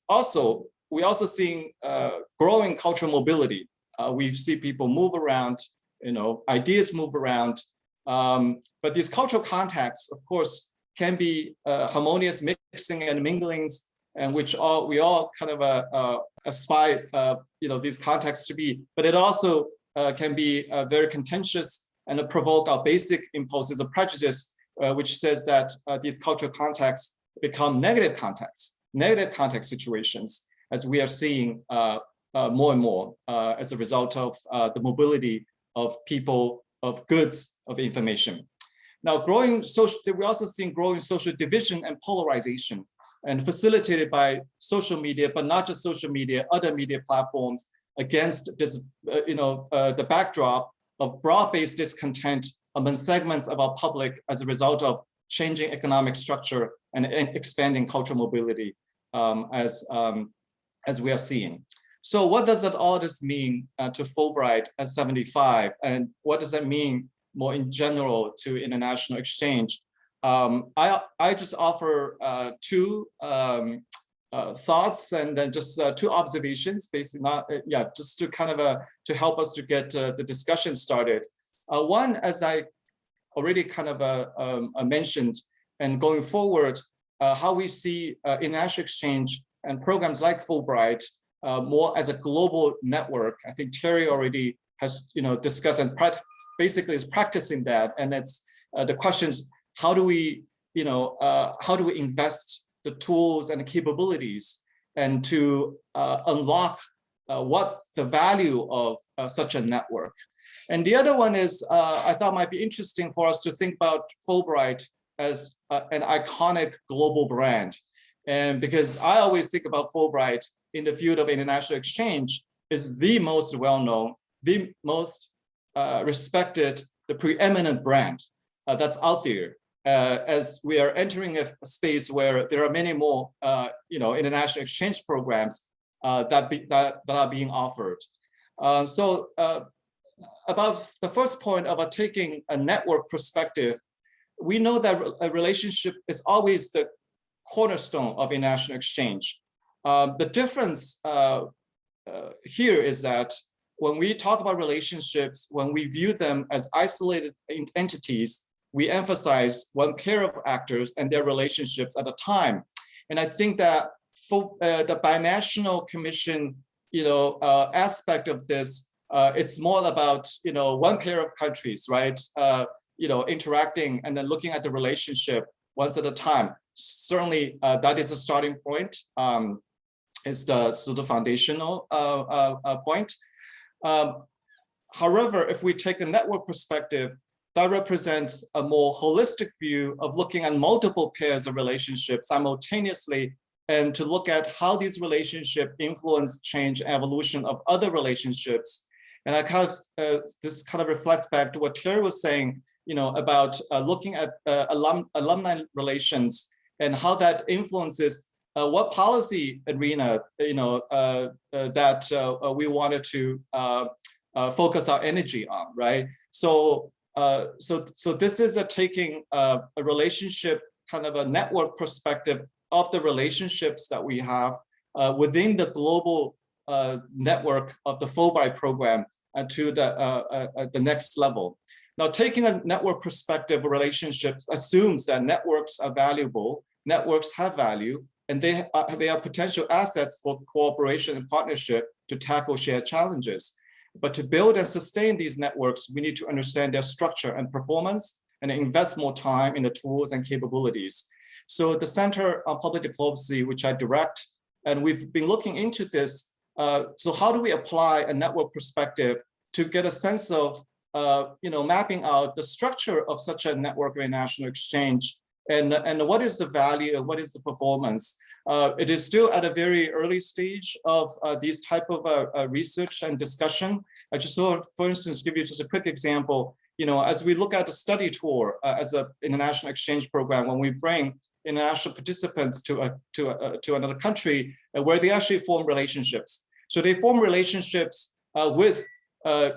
Speaker 5: also, we also seeing uh, growing cultural mobility. Uh, we see people move around, you know, ideas move around. Um, but these cultural contacts, of course, can be uh, harmonious mixing and minglings, and which all we all kind of uh, uh, aspire, uh, you know, these contexts to be. But it also uh, can be uh, very contentious and provoke our basic impulses of prejudice, uh, which says that uh, these cultural contexts become negative contexts negative context situations as we are seeing uh, uh, more and more uh, as a result of the mobility of people, of goods, of information. Now, growing social, we're also seeing growing social division and polarization and facilitated by social media, but not just social media, other media platforms against this, you know, the backdrop of broad-based discontent among segments of our public as a result of changing economic structure and, and expanding cultural mobility um, as, um, as we are seeing. So what does that all this mean uh, to Fulbright at 75? And what does that mean more in general to international exchange? Um, I, I just offer uh, two um, uh, thoughts and then just uh, two observations, basically not, uh, yeah, just to kind of uh, to help us to get uh, the discussion started. One, as I already kind of uh, um, uh, mentioned, and going forward, uh, how we see uh, international exchange and programs like Fulbright uh, more as a global network. I think Terry already has, you know, discussed and basically is practicing that. And it's uh, the questions, how do we, you know, uh, how do we invest the tools and the capabilities and to uh, unlock uh, what the value of uh, such a network. And the other one is, uh, I thought might be interesting for us to think about Fulbright as an iconic global brand. And because I always think about Fulbright in the field of international exchange is the most well-known, the most uh, respected, the preeminent brand uh, that's out there. Uh, as we are entering a, a, space where there are many more, uh, you know, international exchange programs uh, that, be, that, that are being offered. Uh, so about the first point about taking a network perspective, we know that a relationship is always the cornerstone of international exchange. Um, the difference uh, uh, here is that when we talk about relationships, when we view them as isolated entities, we emphasize one pair of actors and their relationships at a time. And I think that for uh, the binational commission, you know, uh, aspect of this, uh, it's more about, you know, one pair of countries, right? Uh, you know, interacting and then looking at the relationship once at a time. Certainly, that is a starting point. Um, is the sort of foundational uh, uh, uh, point. Um, however, if we take a network perspective, that represents a more holistic view of looking at multiple pairs of relationships simultaneously and to look at how these relationships influence change and evolution of other relationships. And I kind of, uh, this kind of reflects back to what Terry was saying, you know, about uh, looking at uh, alum, alumni relations and how that influences uh, what policy arena you know uh, uh, that we wanted to focus our energy on, right? So so so this is a taking a relationship kind of a network perspective of the relationships that we have within the global Uh, network of the Fulbright program and to the uh, the next level. Now, taking a network perspective relationships assumes that networks are valuable, networks have value, and they are, they are potential assets for cooperation and partnership to tackle shared challenges. But to build and sustain these networks, we need to understand their structure and performance and invest more time in the tools and capabilities. So the Center on Public Diplomacy, which I direct, and we've been looking into this. Uh, so how do we apply a network perspective to get a sense of, uh, you know, mapping out the structure of such a network of international exchange and, and what is the value and what is the performance. Uh, it is still at a very early stage of uh, these type of uh, research and discussion. I just saw, for instance, give you just a quick example. You know, as we look at the study tour as an international exchange program, when we bring international participants to a, to a, to another country where they actually form relationships. So they form relationships with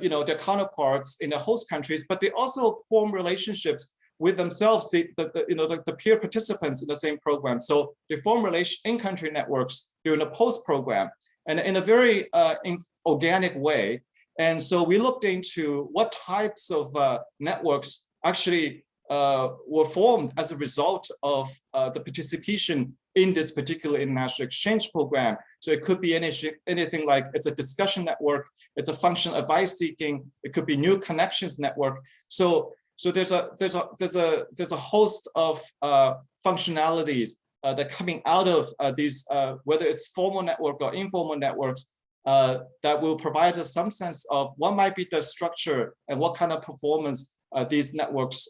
Speaker 5: you know their counterparts in the host countries, but they also form relationships with themselves, the, the, the you know, the, the, peer participants in the same program. So they form in-country networks during the post program and in a very uh, in organic way. And so we looked into what types of uh, networks actually uh, were formed as a result of uh, the participation in this particular international exchange program. So it could be any, anything like it's a discussion network, it's a function advice seeking, it could be new connections network. So so there's a there's a there's a there's a host of uh, functionalities uh, that coming out of uh, these, uh, whether it's formal network or informal networks, uh, that will provide us some sense of what might be the structure and what kind of performance uh, these networks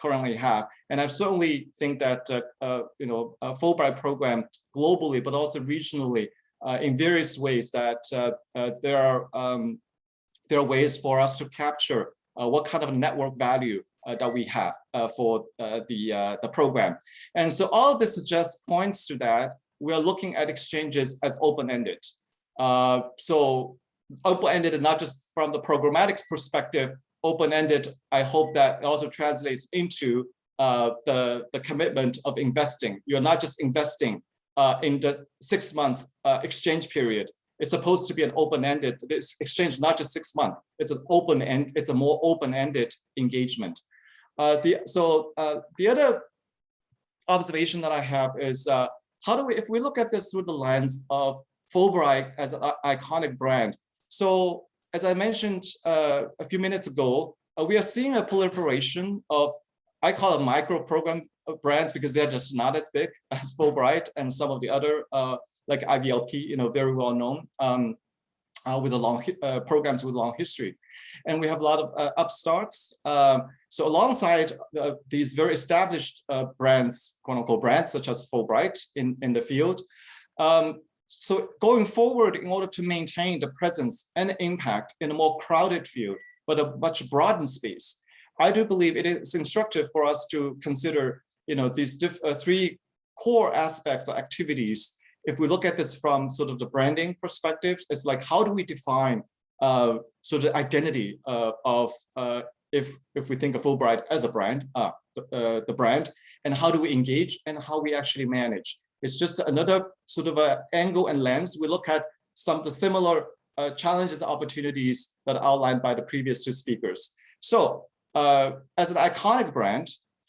Speaker 5: currently have. And I certainly think that you know a Fulbright program globally, but also regionally, in various ways that there are um, there are ways for us to capture uh, what kind of network value uh, that we have uh, for the, the program. And so all of this just points to that we are looking at exchanges as open-ended. so open-ended not just from the programmatics perspective, open-ended, I hope that also translates into uh, the, the commitment of investing. You're not just investing uh, in the six month uh, exchange period, it's supposed to be an open-ended, this exchange, not just six months. It's an open end, it's a more open-ended engagement. Uh, the so uh, the other observation that I have is uh, how do we if we look at this through the lens of Fulbright as an iconic brand. So as I mentioned uh, a few minutes ago, we are seeing a proliferation of I call it micro program uh, brands because they're just not as big as Fulbright and some of the other uh, like IVLP, you know, very well known um, uh, with a long uh, programs with long history. And we have a lot of uh, upstarts. Um, so alongside uh, these very established brands, quote unquote brands, such as Fulbright in, in the field. Um, so going forward, in order to maintain the presence and impact in a more crowded field, but a much broadened space, I do believe it is instructive for us to consider, you know, these uh, three core aspects or activities. If we look at this from sort of the branding perspective, it's like how do we define uh, sort of identity uh, of uh, if if we think of Fulbright as a brand, uh, the, uh, the brand, and how do we engage and how we actually manage. It's just another sort of a angle and lens. We look at some of the similar uh, challenges, and opportunities that are outlined by the previous two speakers. So uh, as an iconic brand,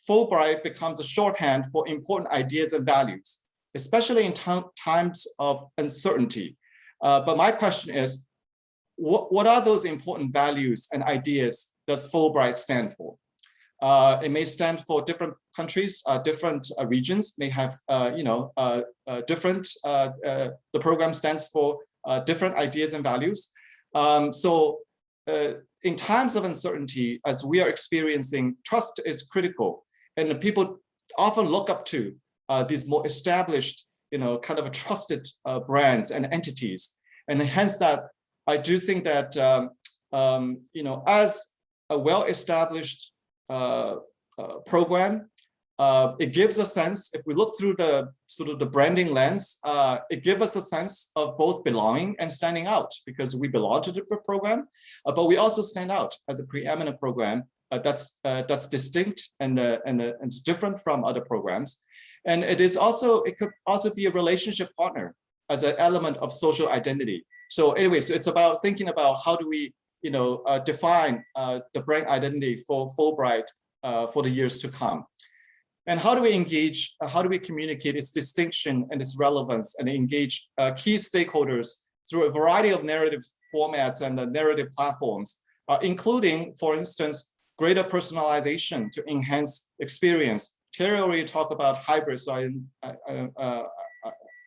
Speaker 5: Fulbright becomes a shorthand for important ideas and values, especially in times of uncertainty. Uh, but my question is, what, what are those important values and ideas does Fulbright stand for? Uh, it may stand for different countries, uh, different uh, regions may have, uh, you know, uh, uh, different, the program stands for different ideas and values. Um, so in times of uncertainty, as we are experiencing, trust is critical. And people often look up to uh, these more established, you know, kind of trusted uh, brands and entities. And hence that, I do think that, um, um, you know, as a well-established uh, uh, program, uh, it gives a sense, if we look through the sort of the branding lens, uh, it gives us a sense of both belonging and standing out because we belong to the program, uh, but we also stand out as a preeminent program uh, that's uh, that's distinct and uh, and, and it's different from other programs. And it is also, it could also be a relationship partner as an element of social identity. So anyway, so it's about thinking about how do we, you know, define the brand identity for Fulbright for the years to come. And how do we engage, uh, how do we communicate its distinction and its relevance and engage uh, key stakeholders through a variety of narrative formats and uh, narrative platforms, uh, including, for instance, greater personalization to enhance experience. Terry already talked about hybrid, so I, I, I, uh,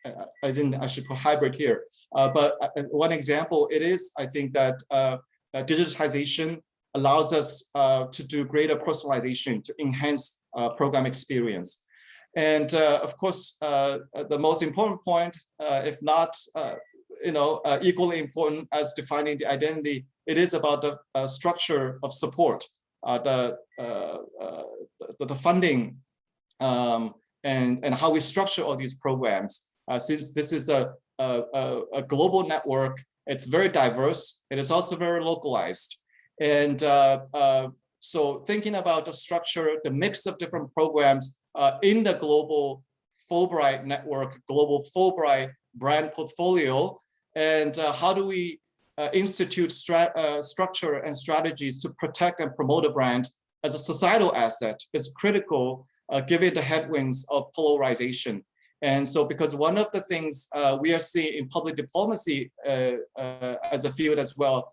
Speaker 5: I, I didn't, I should put hybrid here. Uh, but uh, one example, it is, I think that uh, uh, digitization allows us uh, to do greater personalization to enhance uh, program experience. And uh, of course, uh, the most important point, uh, if not, uh, you know, uh, equally important as defining the identity, it is about the uh, structure of support, uh, the, uh, uh, the the funding, um, and and how we structure all these programs. Uh, since this is a, a a global network, it's very diverse. It is also very localized. And uh, uh, so thinking about the structure, the mix of different programs uh, in the global Fulbright network, global Fulbright brand portfolio, and uh, how do we uh, institute uh, structure and strategies to protect and promote a brand as a societal asset is critical uh, given the headwinds of polarization. And so because one of the things uh, we are seeing in public diplomacy as a field as well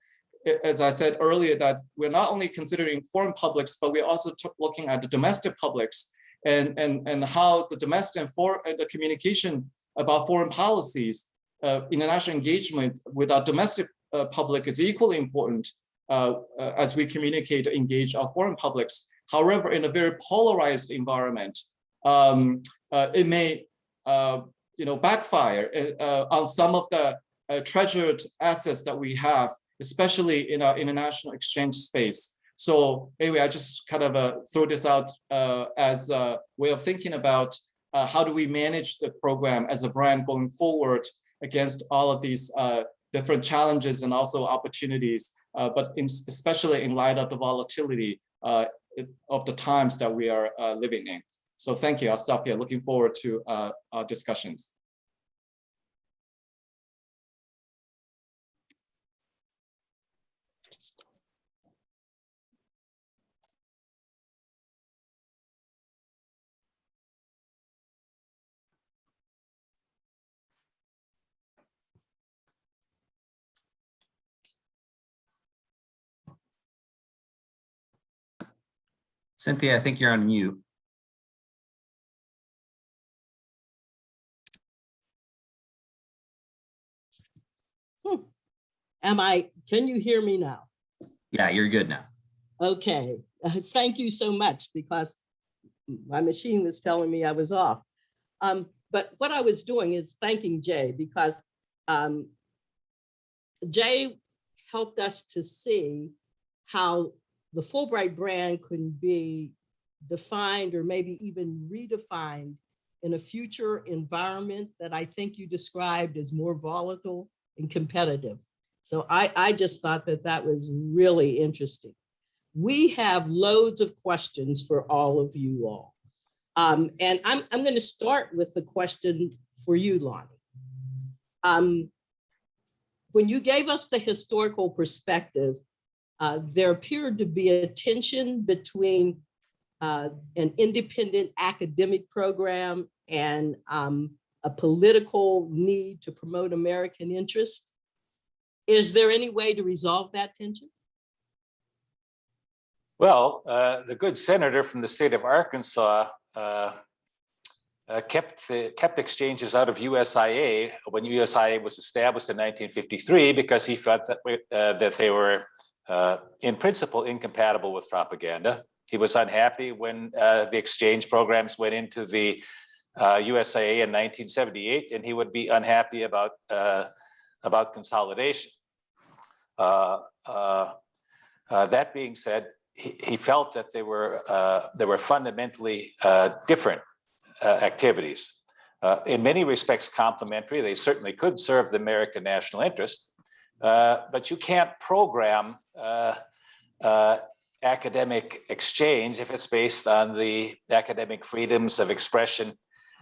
Speaker 5: as I said earlier, that we're not only considering foreign publics, but we're also looking at the domestic publics and, and, and how the domestic and foreign the communication about foreign policies, uh, international engagement with our domestic uh, public is equally important uh, uh, as we communicate, engage our foreign publics. However, in a very polarized environment, um, uh, it may, uh, you know, backfire uh, on some of the treasured assets that we have especially in our international exchange space. So anyway, I just kind of uh, throw this out uh, as a way of thinking about uh, how do we manage the program as a brand going forward against all of these uh, different challenges and also opportunities, uh, but in, especially in light of the volatility of the times that we are living in. So thank you. I'll stop here. Looking forward to our discussions.
Speaker 6: Cynthia, I think you're on mute.
Speaker 1: Am I, can you hear me now?
Speaker 6: Yeah, you're good now.
Speaker 1: Okay, thank you so much because my machine was telling me I was off. Um, but what I was doing is thanking Jay because um, Jay helped us to see how the Fulbright brand can be defined or maybe even redefined in a future environment that I think you described as more volatile and competitive. So I, I just thought that that was really interesting. We have loads of questions for all of you all. Um, and I'm, I'm going to start with the question for you, Lonnie. Um, when you gave us the historical perspective, uh, there appeared to be a tension between uh, an independent academic program and um, a political need to promote American interest. Is there any way to resolve that tension?
Speaker 3: Well, uh, the good senator from the state of Arkansas uh, uh, kept kept exchanges out of USIA when USIA was established in 1953 because he felt that uh, that they were uh, in principle incompatible with propaganda. He was unhappy when uh, the exchange programs went into the USIA in 1978, and he would be unhappy about about consolidation. that being said, he, he felt that they were uh, they were fundamentally uh, different uh, activities. Uh, in many respects complementary. They certainly could serve the American national interest, uh, but you can't program uh, academic exchange if it's based on the academic freedoms of expression,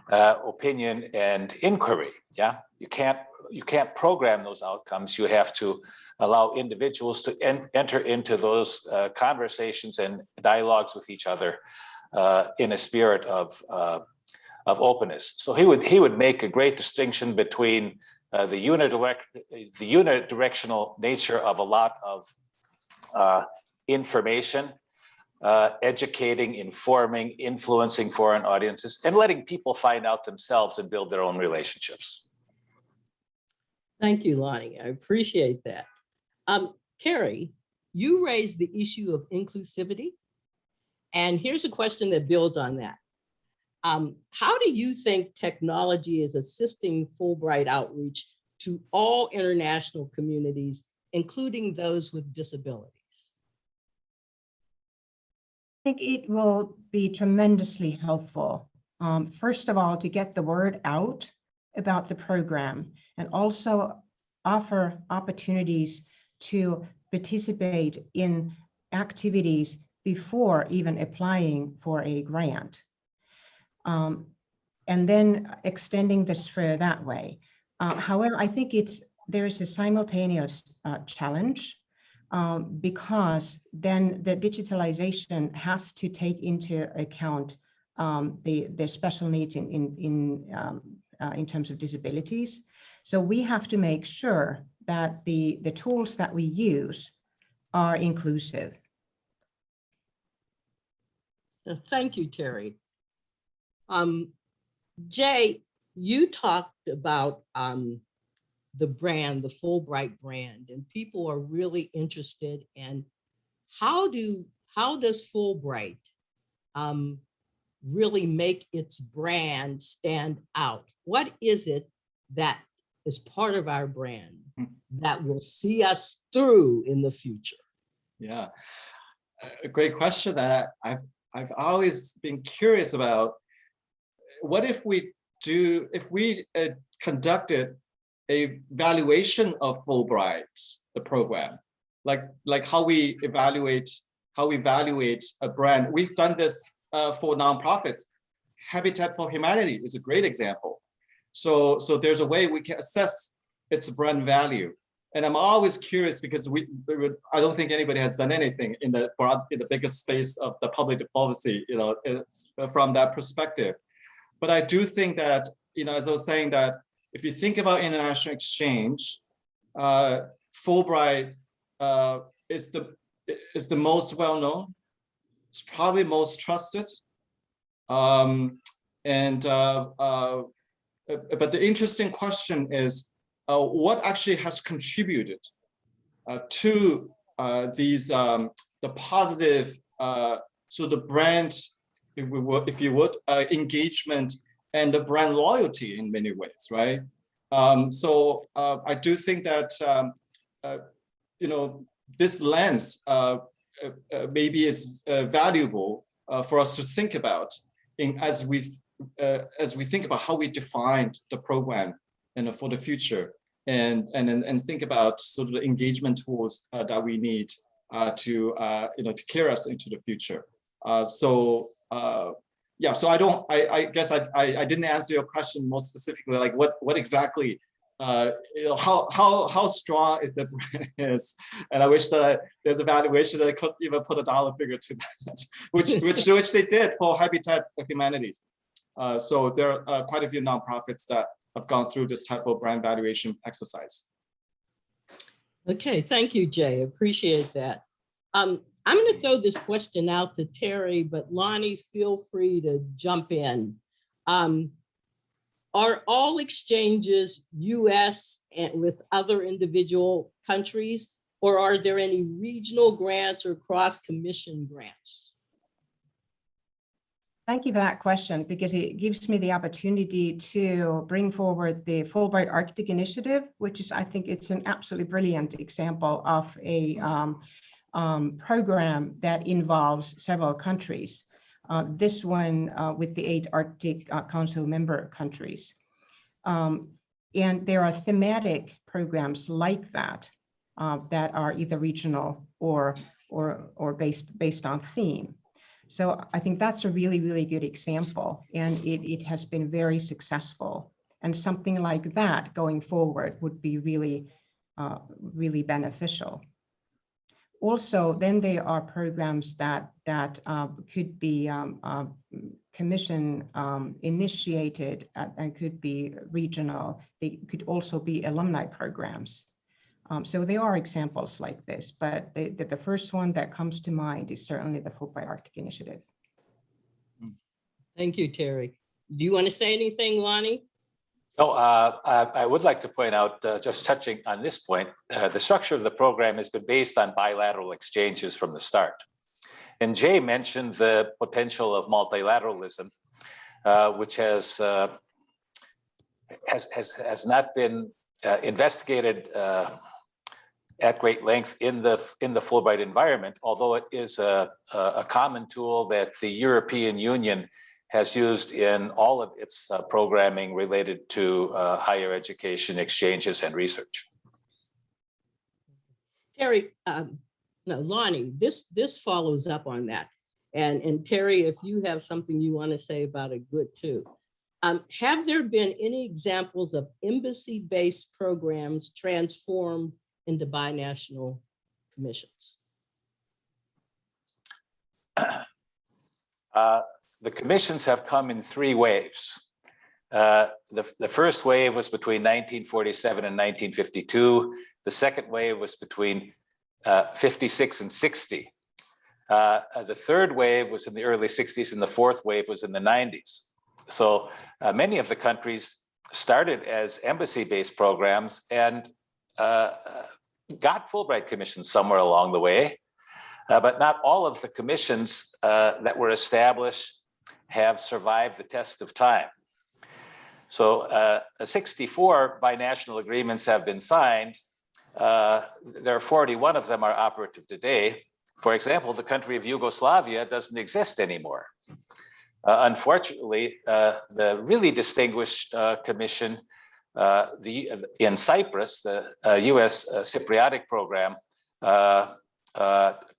Speaker 3: opinion, and inquiry. Yeah, you can't you can't program those outcomes. You have to allow individuals to en enter into those uh, conversations and dialogues with each other uh, in a spirit of uh, of openness. So he would he would make a great distinction between uh, the unidirect the unidirectional nature of a lot of uh, information, uh, educating, informing, influencing foreign audiences, and letting people find out themselves and build their own relationships.
Speaker 1: Thank you, Lonnie. I appreciate that. Um, Terry, you raised the issue of inclusivity. And here's a question that builds on that. Um, how do you think technology is assisting Fulbright outreach to all international communities, including those with disabilities?
Speaker 4: I think it will be tremendously helpful. Um, first of all, to get the word out about the program and also offer opportunities to participate in activities before even applying for a grant. Um, and then extending the sphere that way. Uh, however, I think it's there's a simultaneous uh, challenge um, because then the digitalization has to take into account um, the, the special needs in, in, in, um, uh, in terms of disabilities. So we have to make sure that the, the tools that we use are inclusive.
Speaker 1: Thank you, Terry. Um, Jay, you talked about um, the brand, the Fulbright brand, and people are really interested in how do how does Fulbright um, really make its brand stand out? What is it that is part of our brand that will see us through in the future?
Speaker 5: Yeah, a great question that I've, I've always been curious about. What if we do, if we uh, conducted a valuation of Fulbright, the program, like, like how we evaluate, how we evaluate a brand. We've done this uh, for nonprofits. Habitat for Humanity is a great example. So, so there's a way we can assess its brand value. And I'm always curious because we, we I don't think anybody has done anything in the broad, in the biggest space of the public diplomacy, you know, from that perspective. But I do think that, you know, as I was saying that if you think about international exchange, uh, Fulbright uh, is the is the most well known. it's probably most trusted. Um, and uh, uh, uh, but the interesting question is, uh, what actually has contributed uh, to uh, these um, the positive so the brand, if we would, if you would, uh, engagement and the brand loyalty in many ways, right? Um, so uh, I do think that um, uh, you know this lens uh, uh, uh, maybe is valuable for us to think about in as we as we think about how we defined the program and for the future and and and, think about sort of the engagement tools that we need to you know to carry us into the future. So uh, yeah, so I don't I, I guess I, I I didn't answer your question most specifically like what what exactly uh, you know, how how how strong is the brand is, and I wish that there's a valuation that I could even put a dollar figure to that, which which which they did for Habitat for Humanities. Uh, so there are quite a few nonprofits that have gone through this type of brand valuation exercise.
Speaker 1: Okay, thank you, Jay. Appreciate that. Um, I'm going to throw this question out to Terry, but Lonnie, feel free to jump in. Um, are all exchanges US and with other individual countries, or are there any regional grants or cross-commission grants?
Speaker 4: Thank you for that question because it gives me the opportunity to bring forward the Fulbright Arctic Initiative, which is, I think it's an absolutely brilliant example of a um, um, program that involves several countries. Uh, this one uh, with the eight Arctic uh, Council member countries. Um, and there are thematic programs like that uh, that are either regional or or or based based on theme. So I think that's a really, really good example, and it, it has been very successful. And something like that going forward would be really, uh, really beneficial. Also, then there are programs that that uh, could be um, uh, commission um, initiated uh, and could be regional. They could also be alumni programs. Um, so there are examples like this, but the, the, the first one that comes to mind is certainly the Fulbright Arctic Initiative.
Speaker 1: Thank you, Terry. Do you want to say anything, Lonnie?
Speaker 3: No, uh, I, I would like to point out, uh, just touching on this point, uh, the structure of the program has been based on bilateral exchanges from the start. And Jay mentioned the potential of multilateralism, uh, which has, uh, has, has, has not been uh, investigated at great length in the in the Fulbright environment, although it is a, a common tool that the European Union has used in all of its uh, programming related to uh, higher education exchanges and research.
Speaker 1: Terry, um, no, Lonnie, this this follows up on that. And and Terry, if you have something you want to say about it, good too. Um, have there been any examples of embassy-based programs transformed into binational commissions?
Speaker 3: Uh, the commissions have come in three waves. Uh, the, the first wave was between 1947 and 1952. The second wave was between uh, 56 and 60. Uh, the third wave was in the early 60s and the fourth wave was in the 90s. So uh, many of the countries started as embassy-based programs and uh, got Fulbright commissions somewhere along the way, uh, but not all of the commissions uh, that were established have survived the test of time. So uh, 64 binational agreements have been signed. Uh, there are 41 of them are operative today. For example, the country of Yugoslavia doesn't exist anymore. Uh, unfortunately, uh, the really distinguished commission uh, the in Cyprus, the uh, U.S. Uh, Cypriotic program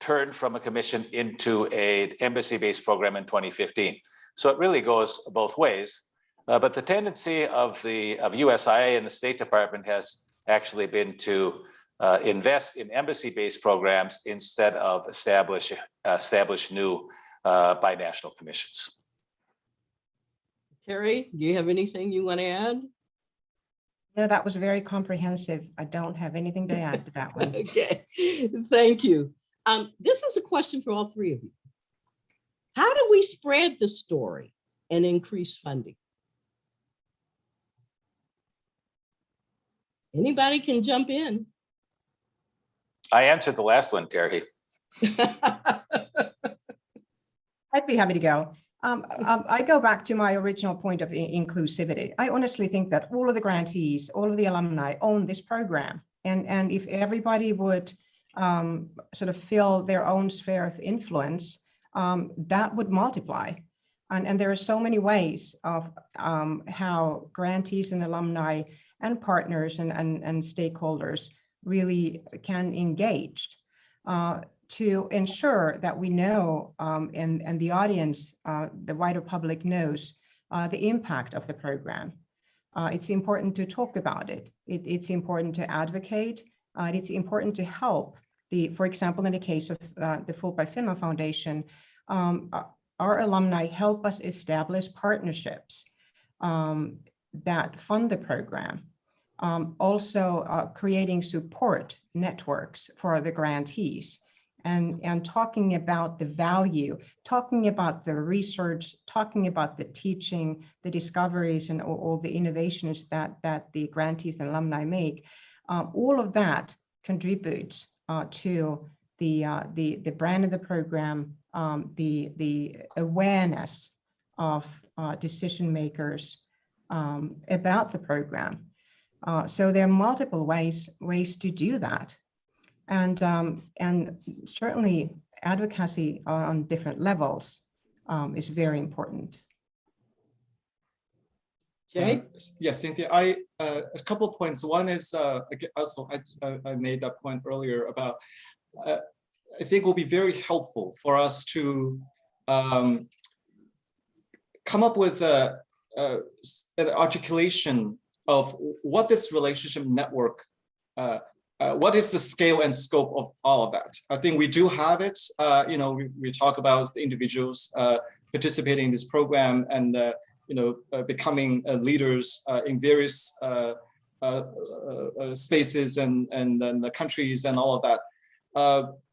Speaker 3: turned from a commission into an embassy-based program in 2015. So it really goes both ways. but the tendency of the of USIA and the State Department has actually been to uh, invest in embassy-based programs instead of establish establish new uh, binational commissions.
Speaker 1: Terry, do you have anything you want to add?
Speaker 4: No, that was very comprehensive. I don't have anything to add to that one.
Speaker 1: Okay, thank you. Um, this is a question for all three of you. How do we spread the story and increase funding? Anybody can jump in.
Speaker 2: I answered the last one, Terry.
Speaker 4: I'd be happy to go. Um, um, I go back to my original point of inclusivity. I honestly think that all of the grantees, all of the alumni own this program. And, and if everybody would um, sort of fill their own sphere of influence, um, that would multiply. And, and there are so many ways of um, how grantees and alumni and partners and, and, and stakeholders really can engage. Uh, to ensure that we know um, and, and the audience, uh, the wider public knows uh, the impact of the program. Uh, it's important to talk about it. it it's important to advocate. Uh, it's important to help the, for example, in the case of uh, the Fulbright Finland Foundation, um, uh, our alumni help us establish partnerships um, that fund the program. Um, also uh, creating support networks for the grantees and, and talking about the value, talking about the research, talking about the teaching, the discoveries and all, all the innovations that, that the grantees and alumni make. Um, all of that contributes uh, to the, uh, the, the brand of the program, um, the, the awareness of uh, decision makers um, about the program. Uh, so there are multiple ways, ways to do that. And, um, and certainly advocacy on different levels um, is very important.
Speaker 1: Jay?
Speaker 5: Uh, Yeah, Cynthia, I, uh, a couple of points. One is, uh, aga- also, I, I- I made that point earlier about, uh, I think will be very helpful for us to um, come up with a, a- an articulation of what this relationship network, uh, uh, what is the scale and scope of all of that? I think we do have it. Uh, you know, we, we talk about individuals uh, participating in this program and uh, you know, uh, becoming leaders in various spaces and, and, and the countries and all of that.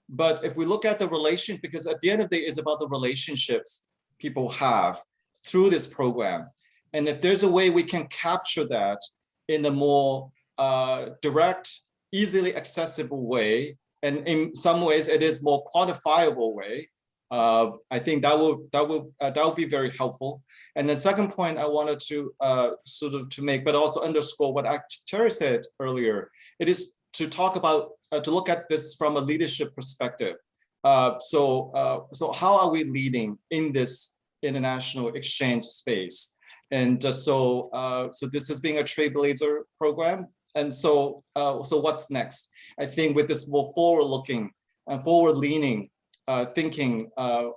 Speaker 5: But if we look at the relation, because at the end of the day, it's about the relationships people have through this program. And if there's a way we can capture that in a more uh, direct, easily accessible way, and in some ways it is more quantifiable way, uh, I think that will that will uh, that will be very helpful. And the second point I wanted to uh, sort of to make, but also underscore what Terry said earlier, it is to talk about uh, to look at this from a leadership perspective. Uh, so uh, so how are we leading in this international exchange space? And uh, so uh, so this is being a trailblazer program. And so uh, so what's next? I think with this more forward-looking and forward-leaning thinking, I,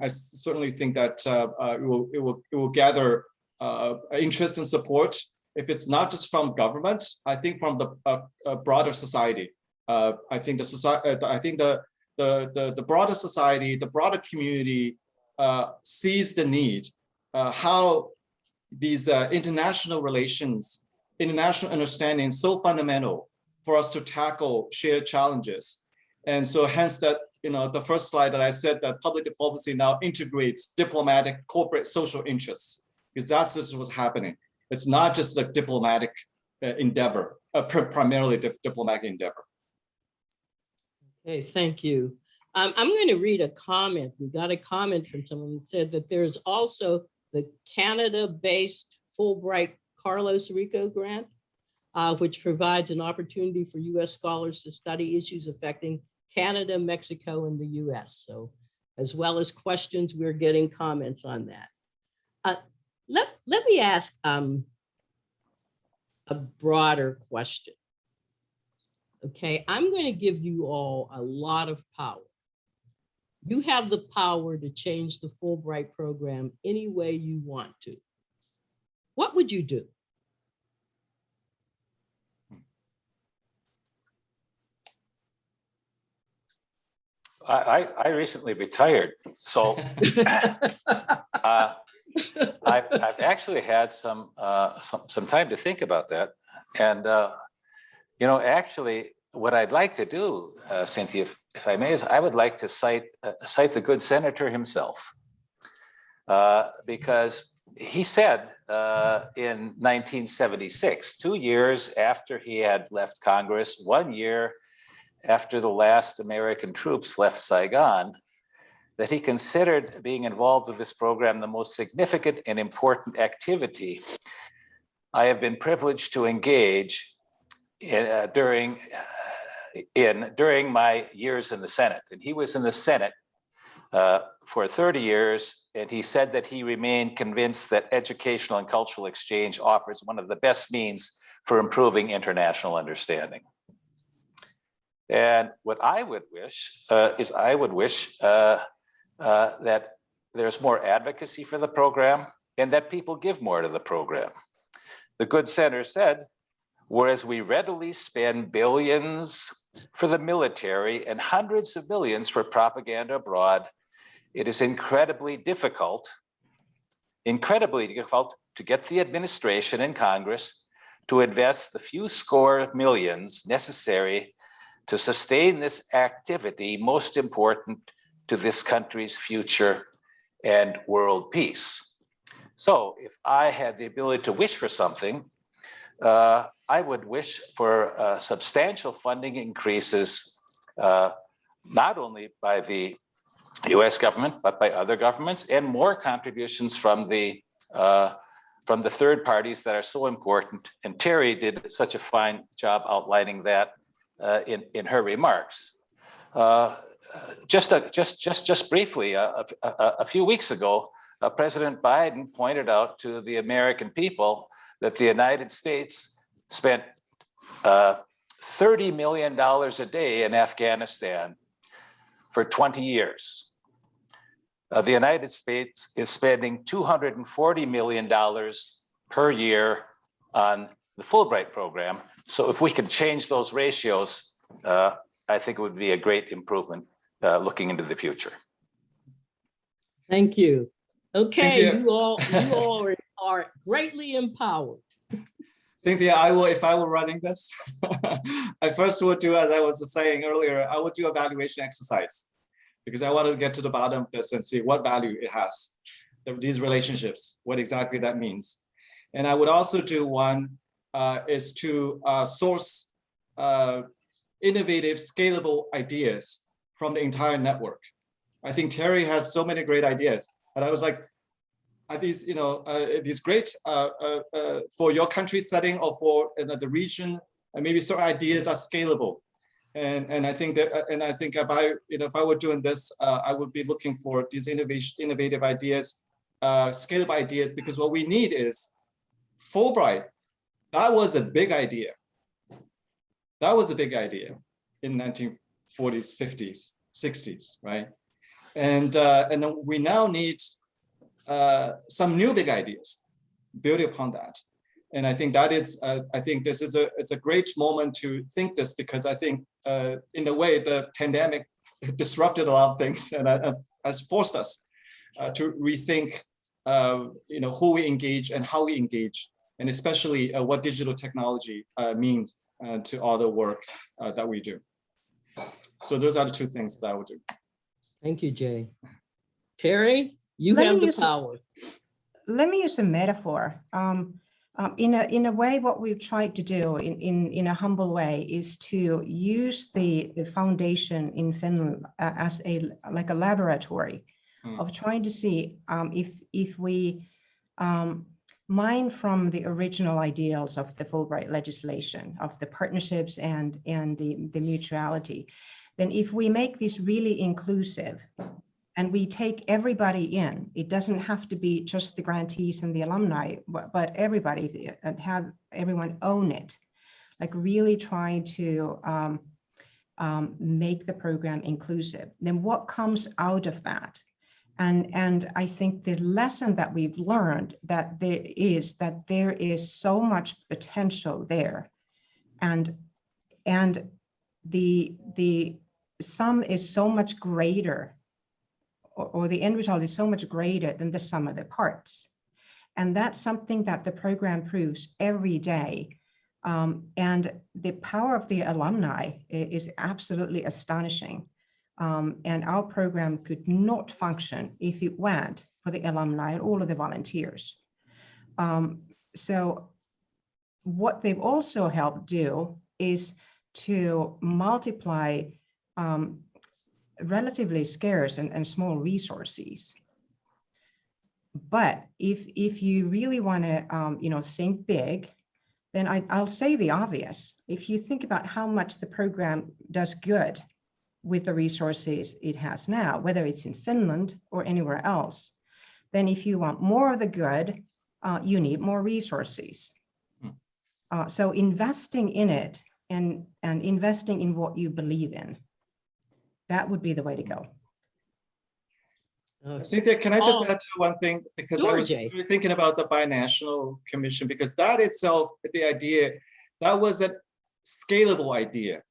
Speaker 5: I certainly think that it, will, it, will, it will gather interest and support. If it's not just from government, I think from the uh, uh, broader society. Uh, I think the society, I think the, the, the, the broader society, the broader community uh, sees the need, uh, how these uh, international relations, international understanding is so fundamental for us to tackle shared challenges. And so hence that you know, the first slide that I said that public diplomacy now integrates diplomatic, corporate, social interests, because that's just what's happening. It's not just a diplomatic uh, endeavor, pr primarily di diplomatic endeavor.
Speaker 1: Okay, thank you. Um, I'm going to read a comment. We got a comment from someone who said that there's also the Canada-based Fulbright Carlos Rico grant, uh, which provides an opportunity for US scholars to study issues affecting Canada, Mexico, and the US. So as well as questions, we're getting comments on that. Uh, let, let me ask um, a broader question. Okay, I'm going to give you all a lot of power. You have the power to change the Fulbright program any way you want to. What would you do?
Speaker 2: I, I, I recently retired, so uh, I've, I've actually had some, uh, some, some time to think about that. And, uh, you know, actually, what I'd like to do, uh, Cynthia, if, if I may, is I would like to cite, uh, cite the good senator himself.
Speaker 3: uh, because he said uh, in 1976, two years after he had left Congress, one year after the last American troops left Saigon, that he considered being involved with this program the most significant and important activity I have been privileged to engage in, uh, during in during my years in the Senate. And he was in the Senate uh, for 30 years, and he said that he remained convinced that educational and cultural exchange offers one of the best means for improving international understanding. And what I would wish uh, is I would wish uh, uh, that there's more advocacy for the program and that people give more to the program. The good Center said, whereas we readily spend billions for the military and hundreds of millions for propaganda abroad, it is incredibly difficult, incredibly difficult to get the administration and Congress to invest the few score millions necessary to sustain this activity most important to this country's future and world peace. So if I had the ability to wish for something, uh, I would wish for uh, substantial funding increases, uh, not only by the US government, but by other governments and more contributions from the uh, from the third parties that are so important. And Terry did such a fine job outlining that in, in her remarks. Uh, just, a, just, just, just briefly, a, a, a few weeks ago, uh, President Biden pointed out to the American people that the United States spent uh, $30 million a day in Afghanistan for 20 years. Uh, the United States is spending $240 million per year on the Fulbright program. So if we can change those ratios, uh, I think it would be a great improvement uh, looking into the future.
Speaker 1: Thank you. Okay,
Speaker 5: Cynthia.
Speaker 1: you all, you all are- are greatly empowered.
Speaker 5: Cynthia, I will, if I were running this, I first would do, as I was saying earlier, I would do a valuation exercise. Because I want to get to the bottom of this and see what value it has, these relationships, what exactly that means. And I would also do one is to uh, source uh, innovative, scalable ideas from the entire network. I think Terry has so many great ideas, but I was like, are these, you know, uh, these great uh, uh, uh, for your country setting or for uh, the region, and maybe certain ideas are scalable. And, and I think that, uh, and I think if I, you know, if I were doing this, uh, I would be looking for these innovation, innovative ideas, uh, scalable ideas, because what we need is Fulbright. That was a big idea. That was a big idea in 1940s, 50s, 60s, right? And, uh, and we now need uh, some new big ideas building upon that. And I think that is, uh, I think this is a, it's a great moment to think this because I think uh, in a way the pandemic disrupted a lot of things and uh, has forced us uh, to rethink, uh, you know, who we engage and how we engage, and especially uh, what digital technology uh, means uh, to all the work uh, that we do. So those are the two things that I would do.
Speaker 1: Thank you, Jay. Terry, you
Speaker 4: Let
Speaker 1: have the
Speaker 4: use-
Speaker 1: power.
Speaker 4: let me use a metaphor. Um, um, in a in a way, what we've tried to do in in in a humble way is to use the, the foundation in Finland uh, as a like a laboratory
Speaker 5: Mm.
Speaker 4: of trying to see um, if if we um, mine from the original ideals of the Fulbright legislation of the partnerships and and the, the mutuality, then if we make this really inclusive and we take everybody in. It doesn't have to be just the grantees and the alumni, but, but everybody and have everyone own it. Like really trying to um, um, make the program inclusive. Then what comes out of that? And, and I think the lesson that we've learned that there is that there is so much potential there. And, and the, the sum is so much greater or, or the end result is so much greater than the sum of the parts. And that's something that the program proves every day. Um, and the power of the alumni is absolutely astonishing. Um, and our program could not function if it weren't for the alumni and all of the volunteers. Um, so what they've also helped do is to multiply um, relatively scarce and, and small resources. But if if you really want to um, you know think big, then I, I'll say the obvious. If you think about how much the program does good with the resources it has now, whether it's in Finland or anywhere else, then if you want more of the good, uh, you need more resources.
Speaker 5: Hmm.
Speaker 4: Uh, so investing in it and and investing in what you believe in, that would be the way to go.
Speaker 1: Uh,
Speaker 5: Cynthia, can I just
Speaker 1: Oh.
Speaker 5: add to one thing? Because I was really thinking about the binational commission, because that itself, the idea, that was a scalable idea.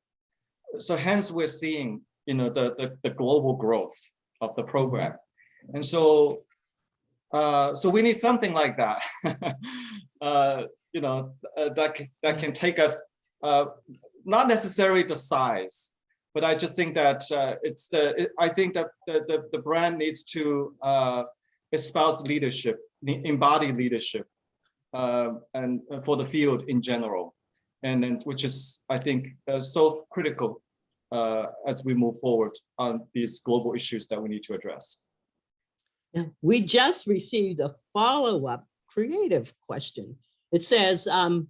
Speaker 5: So hence we're seeing, you know, the, the, the global growth of the program. And so, uh, so we need something like that. Uh, you know, uh, that, can- that can take us, uh, not necessarily the size, but I just think that uh, it's the, it- I think that the, the, the brand needs to uh, espouse leadership, embody leadership, uh, and for the field in general. And then, which is, I think, uh, so critical uh, as we move forward on these global issues that we need to address.
Speaker 1: Yeah, we just received a follow-up creative question. It says, um,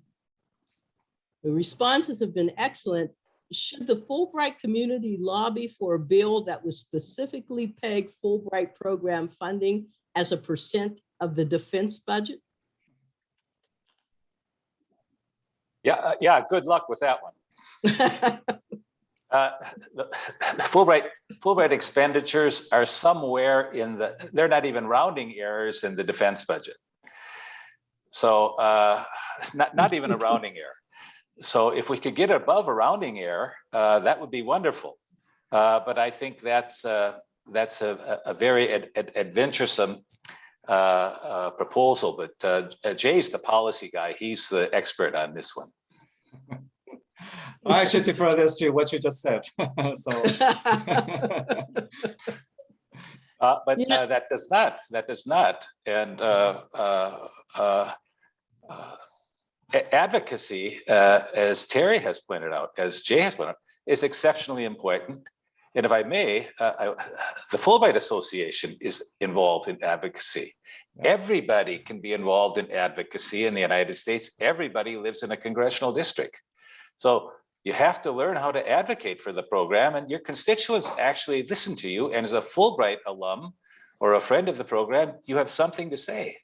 Speaker 1: the responses have been excellent. Should the Fulbright community lobby for a bill that would specifically peg Fulbright program funding as a percent of the defense budget?
Speaker 3: Yeah, uh, yeah, good luck with that one. Uh, the Fulbright, Fulbright expenditures are somewhere in the, they're not even rounding errors in the defense budget. So uh, not, not even a rounding error. So if we could get above a rounding error, uh, that would be wonderful. Uh, But I think that's, uh, that's a, a a very ad- ad- adventuresome uh, uh, proposal. But uh, Jay's the policy guy. He's the expert on this one.
Speaker 5: I should defer this to what you just said. So.
Speaker 3: Uh, but
Speaker 1: Yeah.
Speaker 3: uh, that does not, that does not, and uh, uh, uh, advocacy, uh, as Terry has pointed out, as Jay has pointed out, is exceptionally important. And if I may, uh, I- the Fulbright Association is involved in advocacy. Everybody can be involved in advocacy in the United States. Everybody lives in a congressional district. So you have to learn how to advocate for the program and your constituents actually listen to you. And as a Fulbright alum or a friend of the program, you have something to say.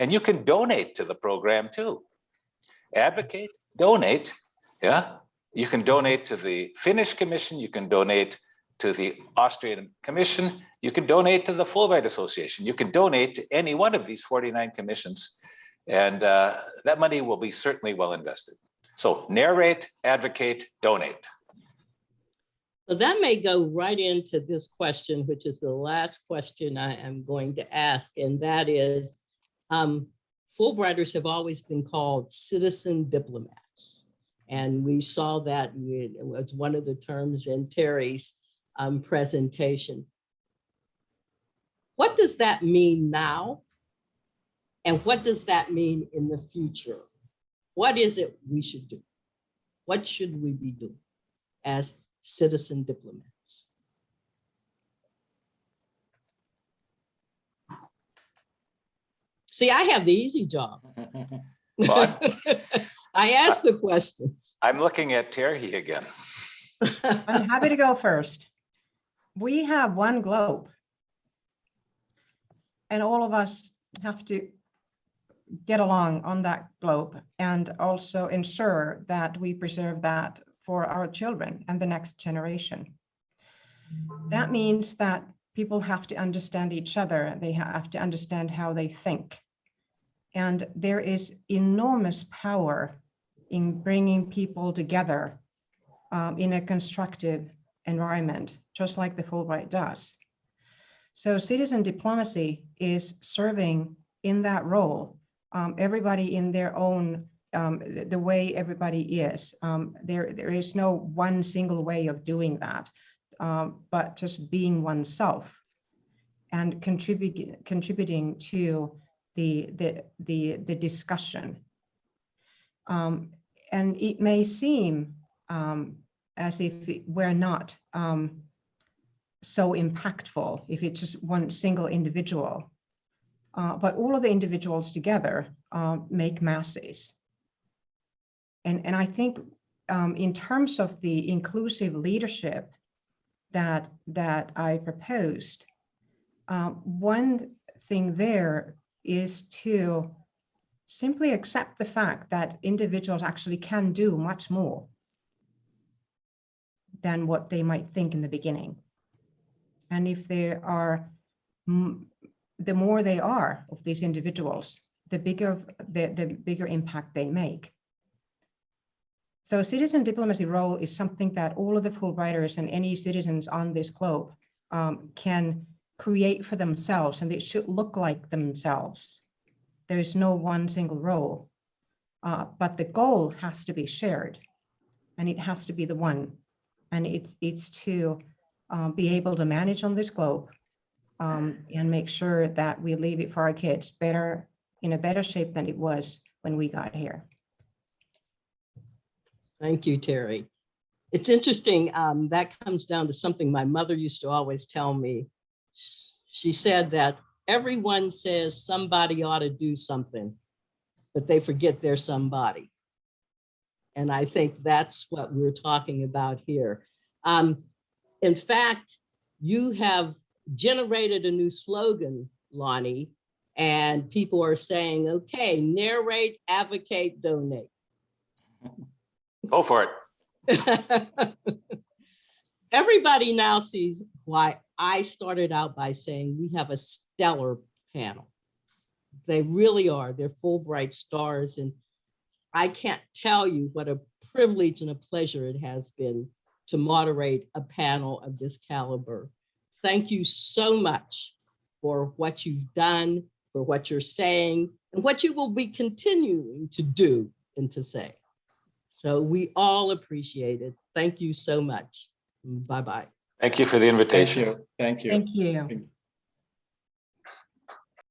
Speaker 3: And you can donate to the program too. Advocate, donate, yeah. You can donate to the Finnish Commission, you can donate to the Austrian Commission, you can donate to the Fulbright Association, you can donate to any one of these 49 commissions. And uh, that money will be certainly well invested. So narrate, advocate, donate.
Speaker 1: So that may go right into this question, which is the last question I am going to ask, and that is, um, Fulbrighters have always been called citizen diplomats. And we saw that it was one of the terms in Terry's um, presentation. What does that mean now? And what does that mean in the future? What is it we should do? What should we be doing as citizen diplomats? See, I have the easy job.
Speaker 3: Well,
Speaker 1: I ask the questions.
Speaker 3: I'm looking at Terry again.
Speaker 4: I'm happy to go first. We have one globe. And all of us have to get along on that globe and also ensure that we preserve that for our children and the next generation. That means that people have to understand each other. They have to understand how they think. And there is enormous power in bringing people together um, in a constructive environment, just like the Fulbright does. So citizen diplomacy is serving in that role, um, everybody in their own, um, the, way everybody is. Um, there, there is no one single way of doing that. um, but just being oneself and contributing contributing to the the the, the discussion. Um, and it may seem um, as if we're not so impactful if it's just one single individual. Uh, but all of the individuals together uh, make masses. And, and I think um, in terms of the inclusive leadership that, that I proposed, um, one thing there is to simply accept the fact that individuals actually can do much more than what they might think in the beginning. And if there are, the more they are of these individuals, the bigger, the, the bigger impact they make. So citizen diplomacy role is something that all of the Fulbrighters and any citizens on this globe um, can create for themselves, and it should look like themselves. There is no one single role, uh, but the goal has to be shared, and it has to be the one, and it's it's to um, be able to manage on this globe um, and make sure that we leave it for our kids better in a better shape than it was when we got here.
Speaker 1: Thank you, Terry. It's interesting, um, that comes down to something my mother used to always tell me. She said that everyone says somebody ought to do something, but they forget they're somebody. And I think that's what we're talking about here. Um, in fact, you have generated a new slogan, Lonnie, and people are saying, okay, narrate, advocate, donate.
Speaker 2: Go for it.
Speaker 1: Everybody now sees why I started out by saying we have a stellar panel. They really are. They're Fulbright stars. And I can't tell you what a privilege and a pleasure it has been to moderate a panel of this caliber. Thank you so much for what you've done, for what you're saying, and what you will be continuing to do and to say. So we all appreciate it. Thank you so much. Bye-bye.
Speaker 2: Thank you for the
Speaker 5: Thank
Speaker 2: invitation.
Speaker 5: you. Thank you.
Speaker 4: Thank you.
Speaker 5: It's been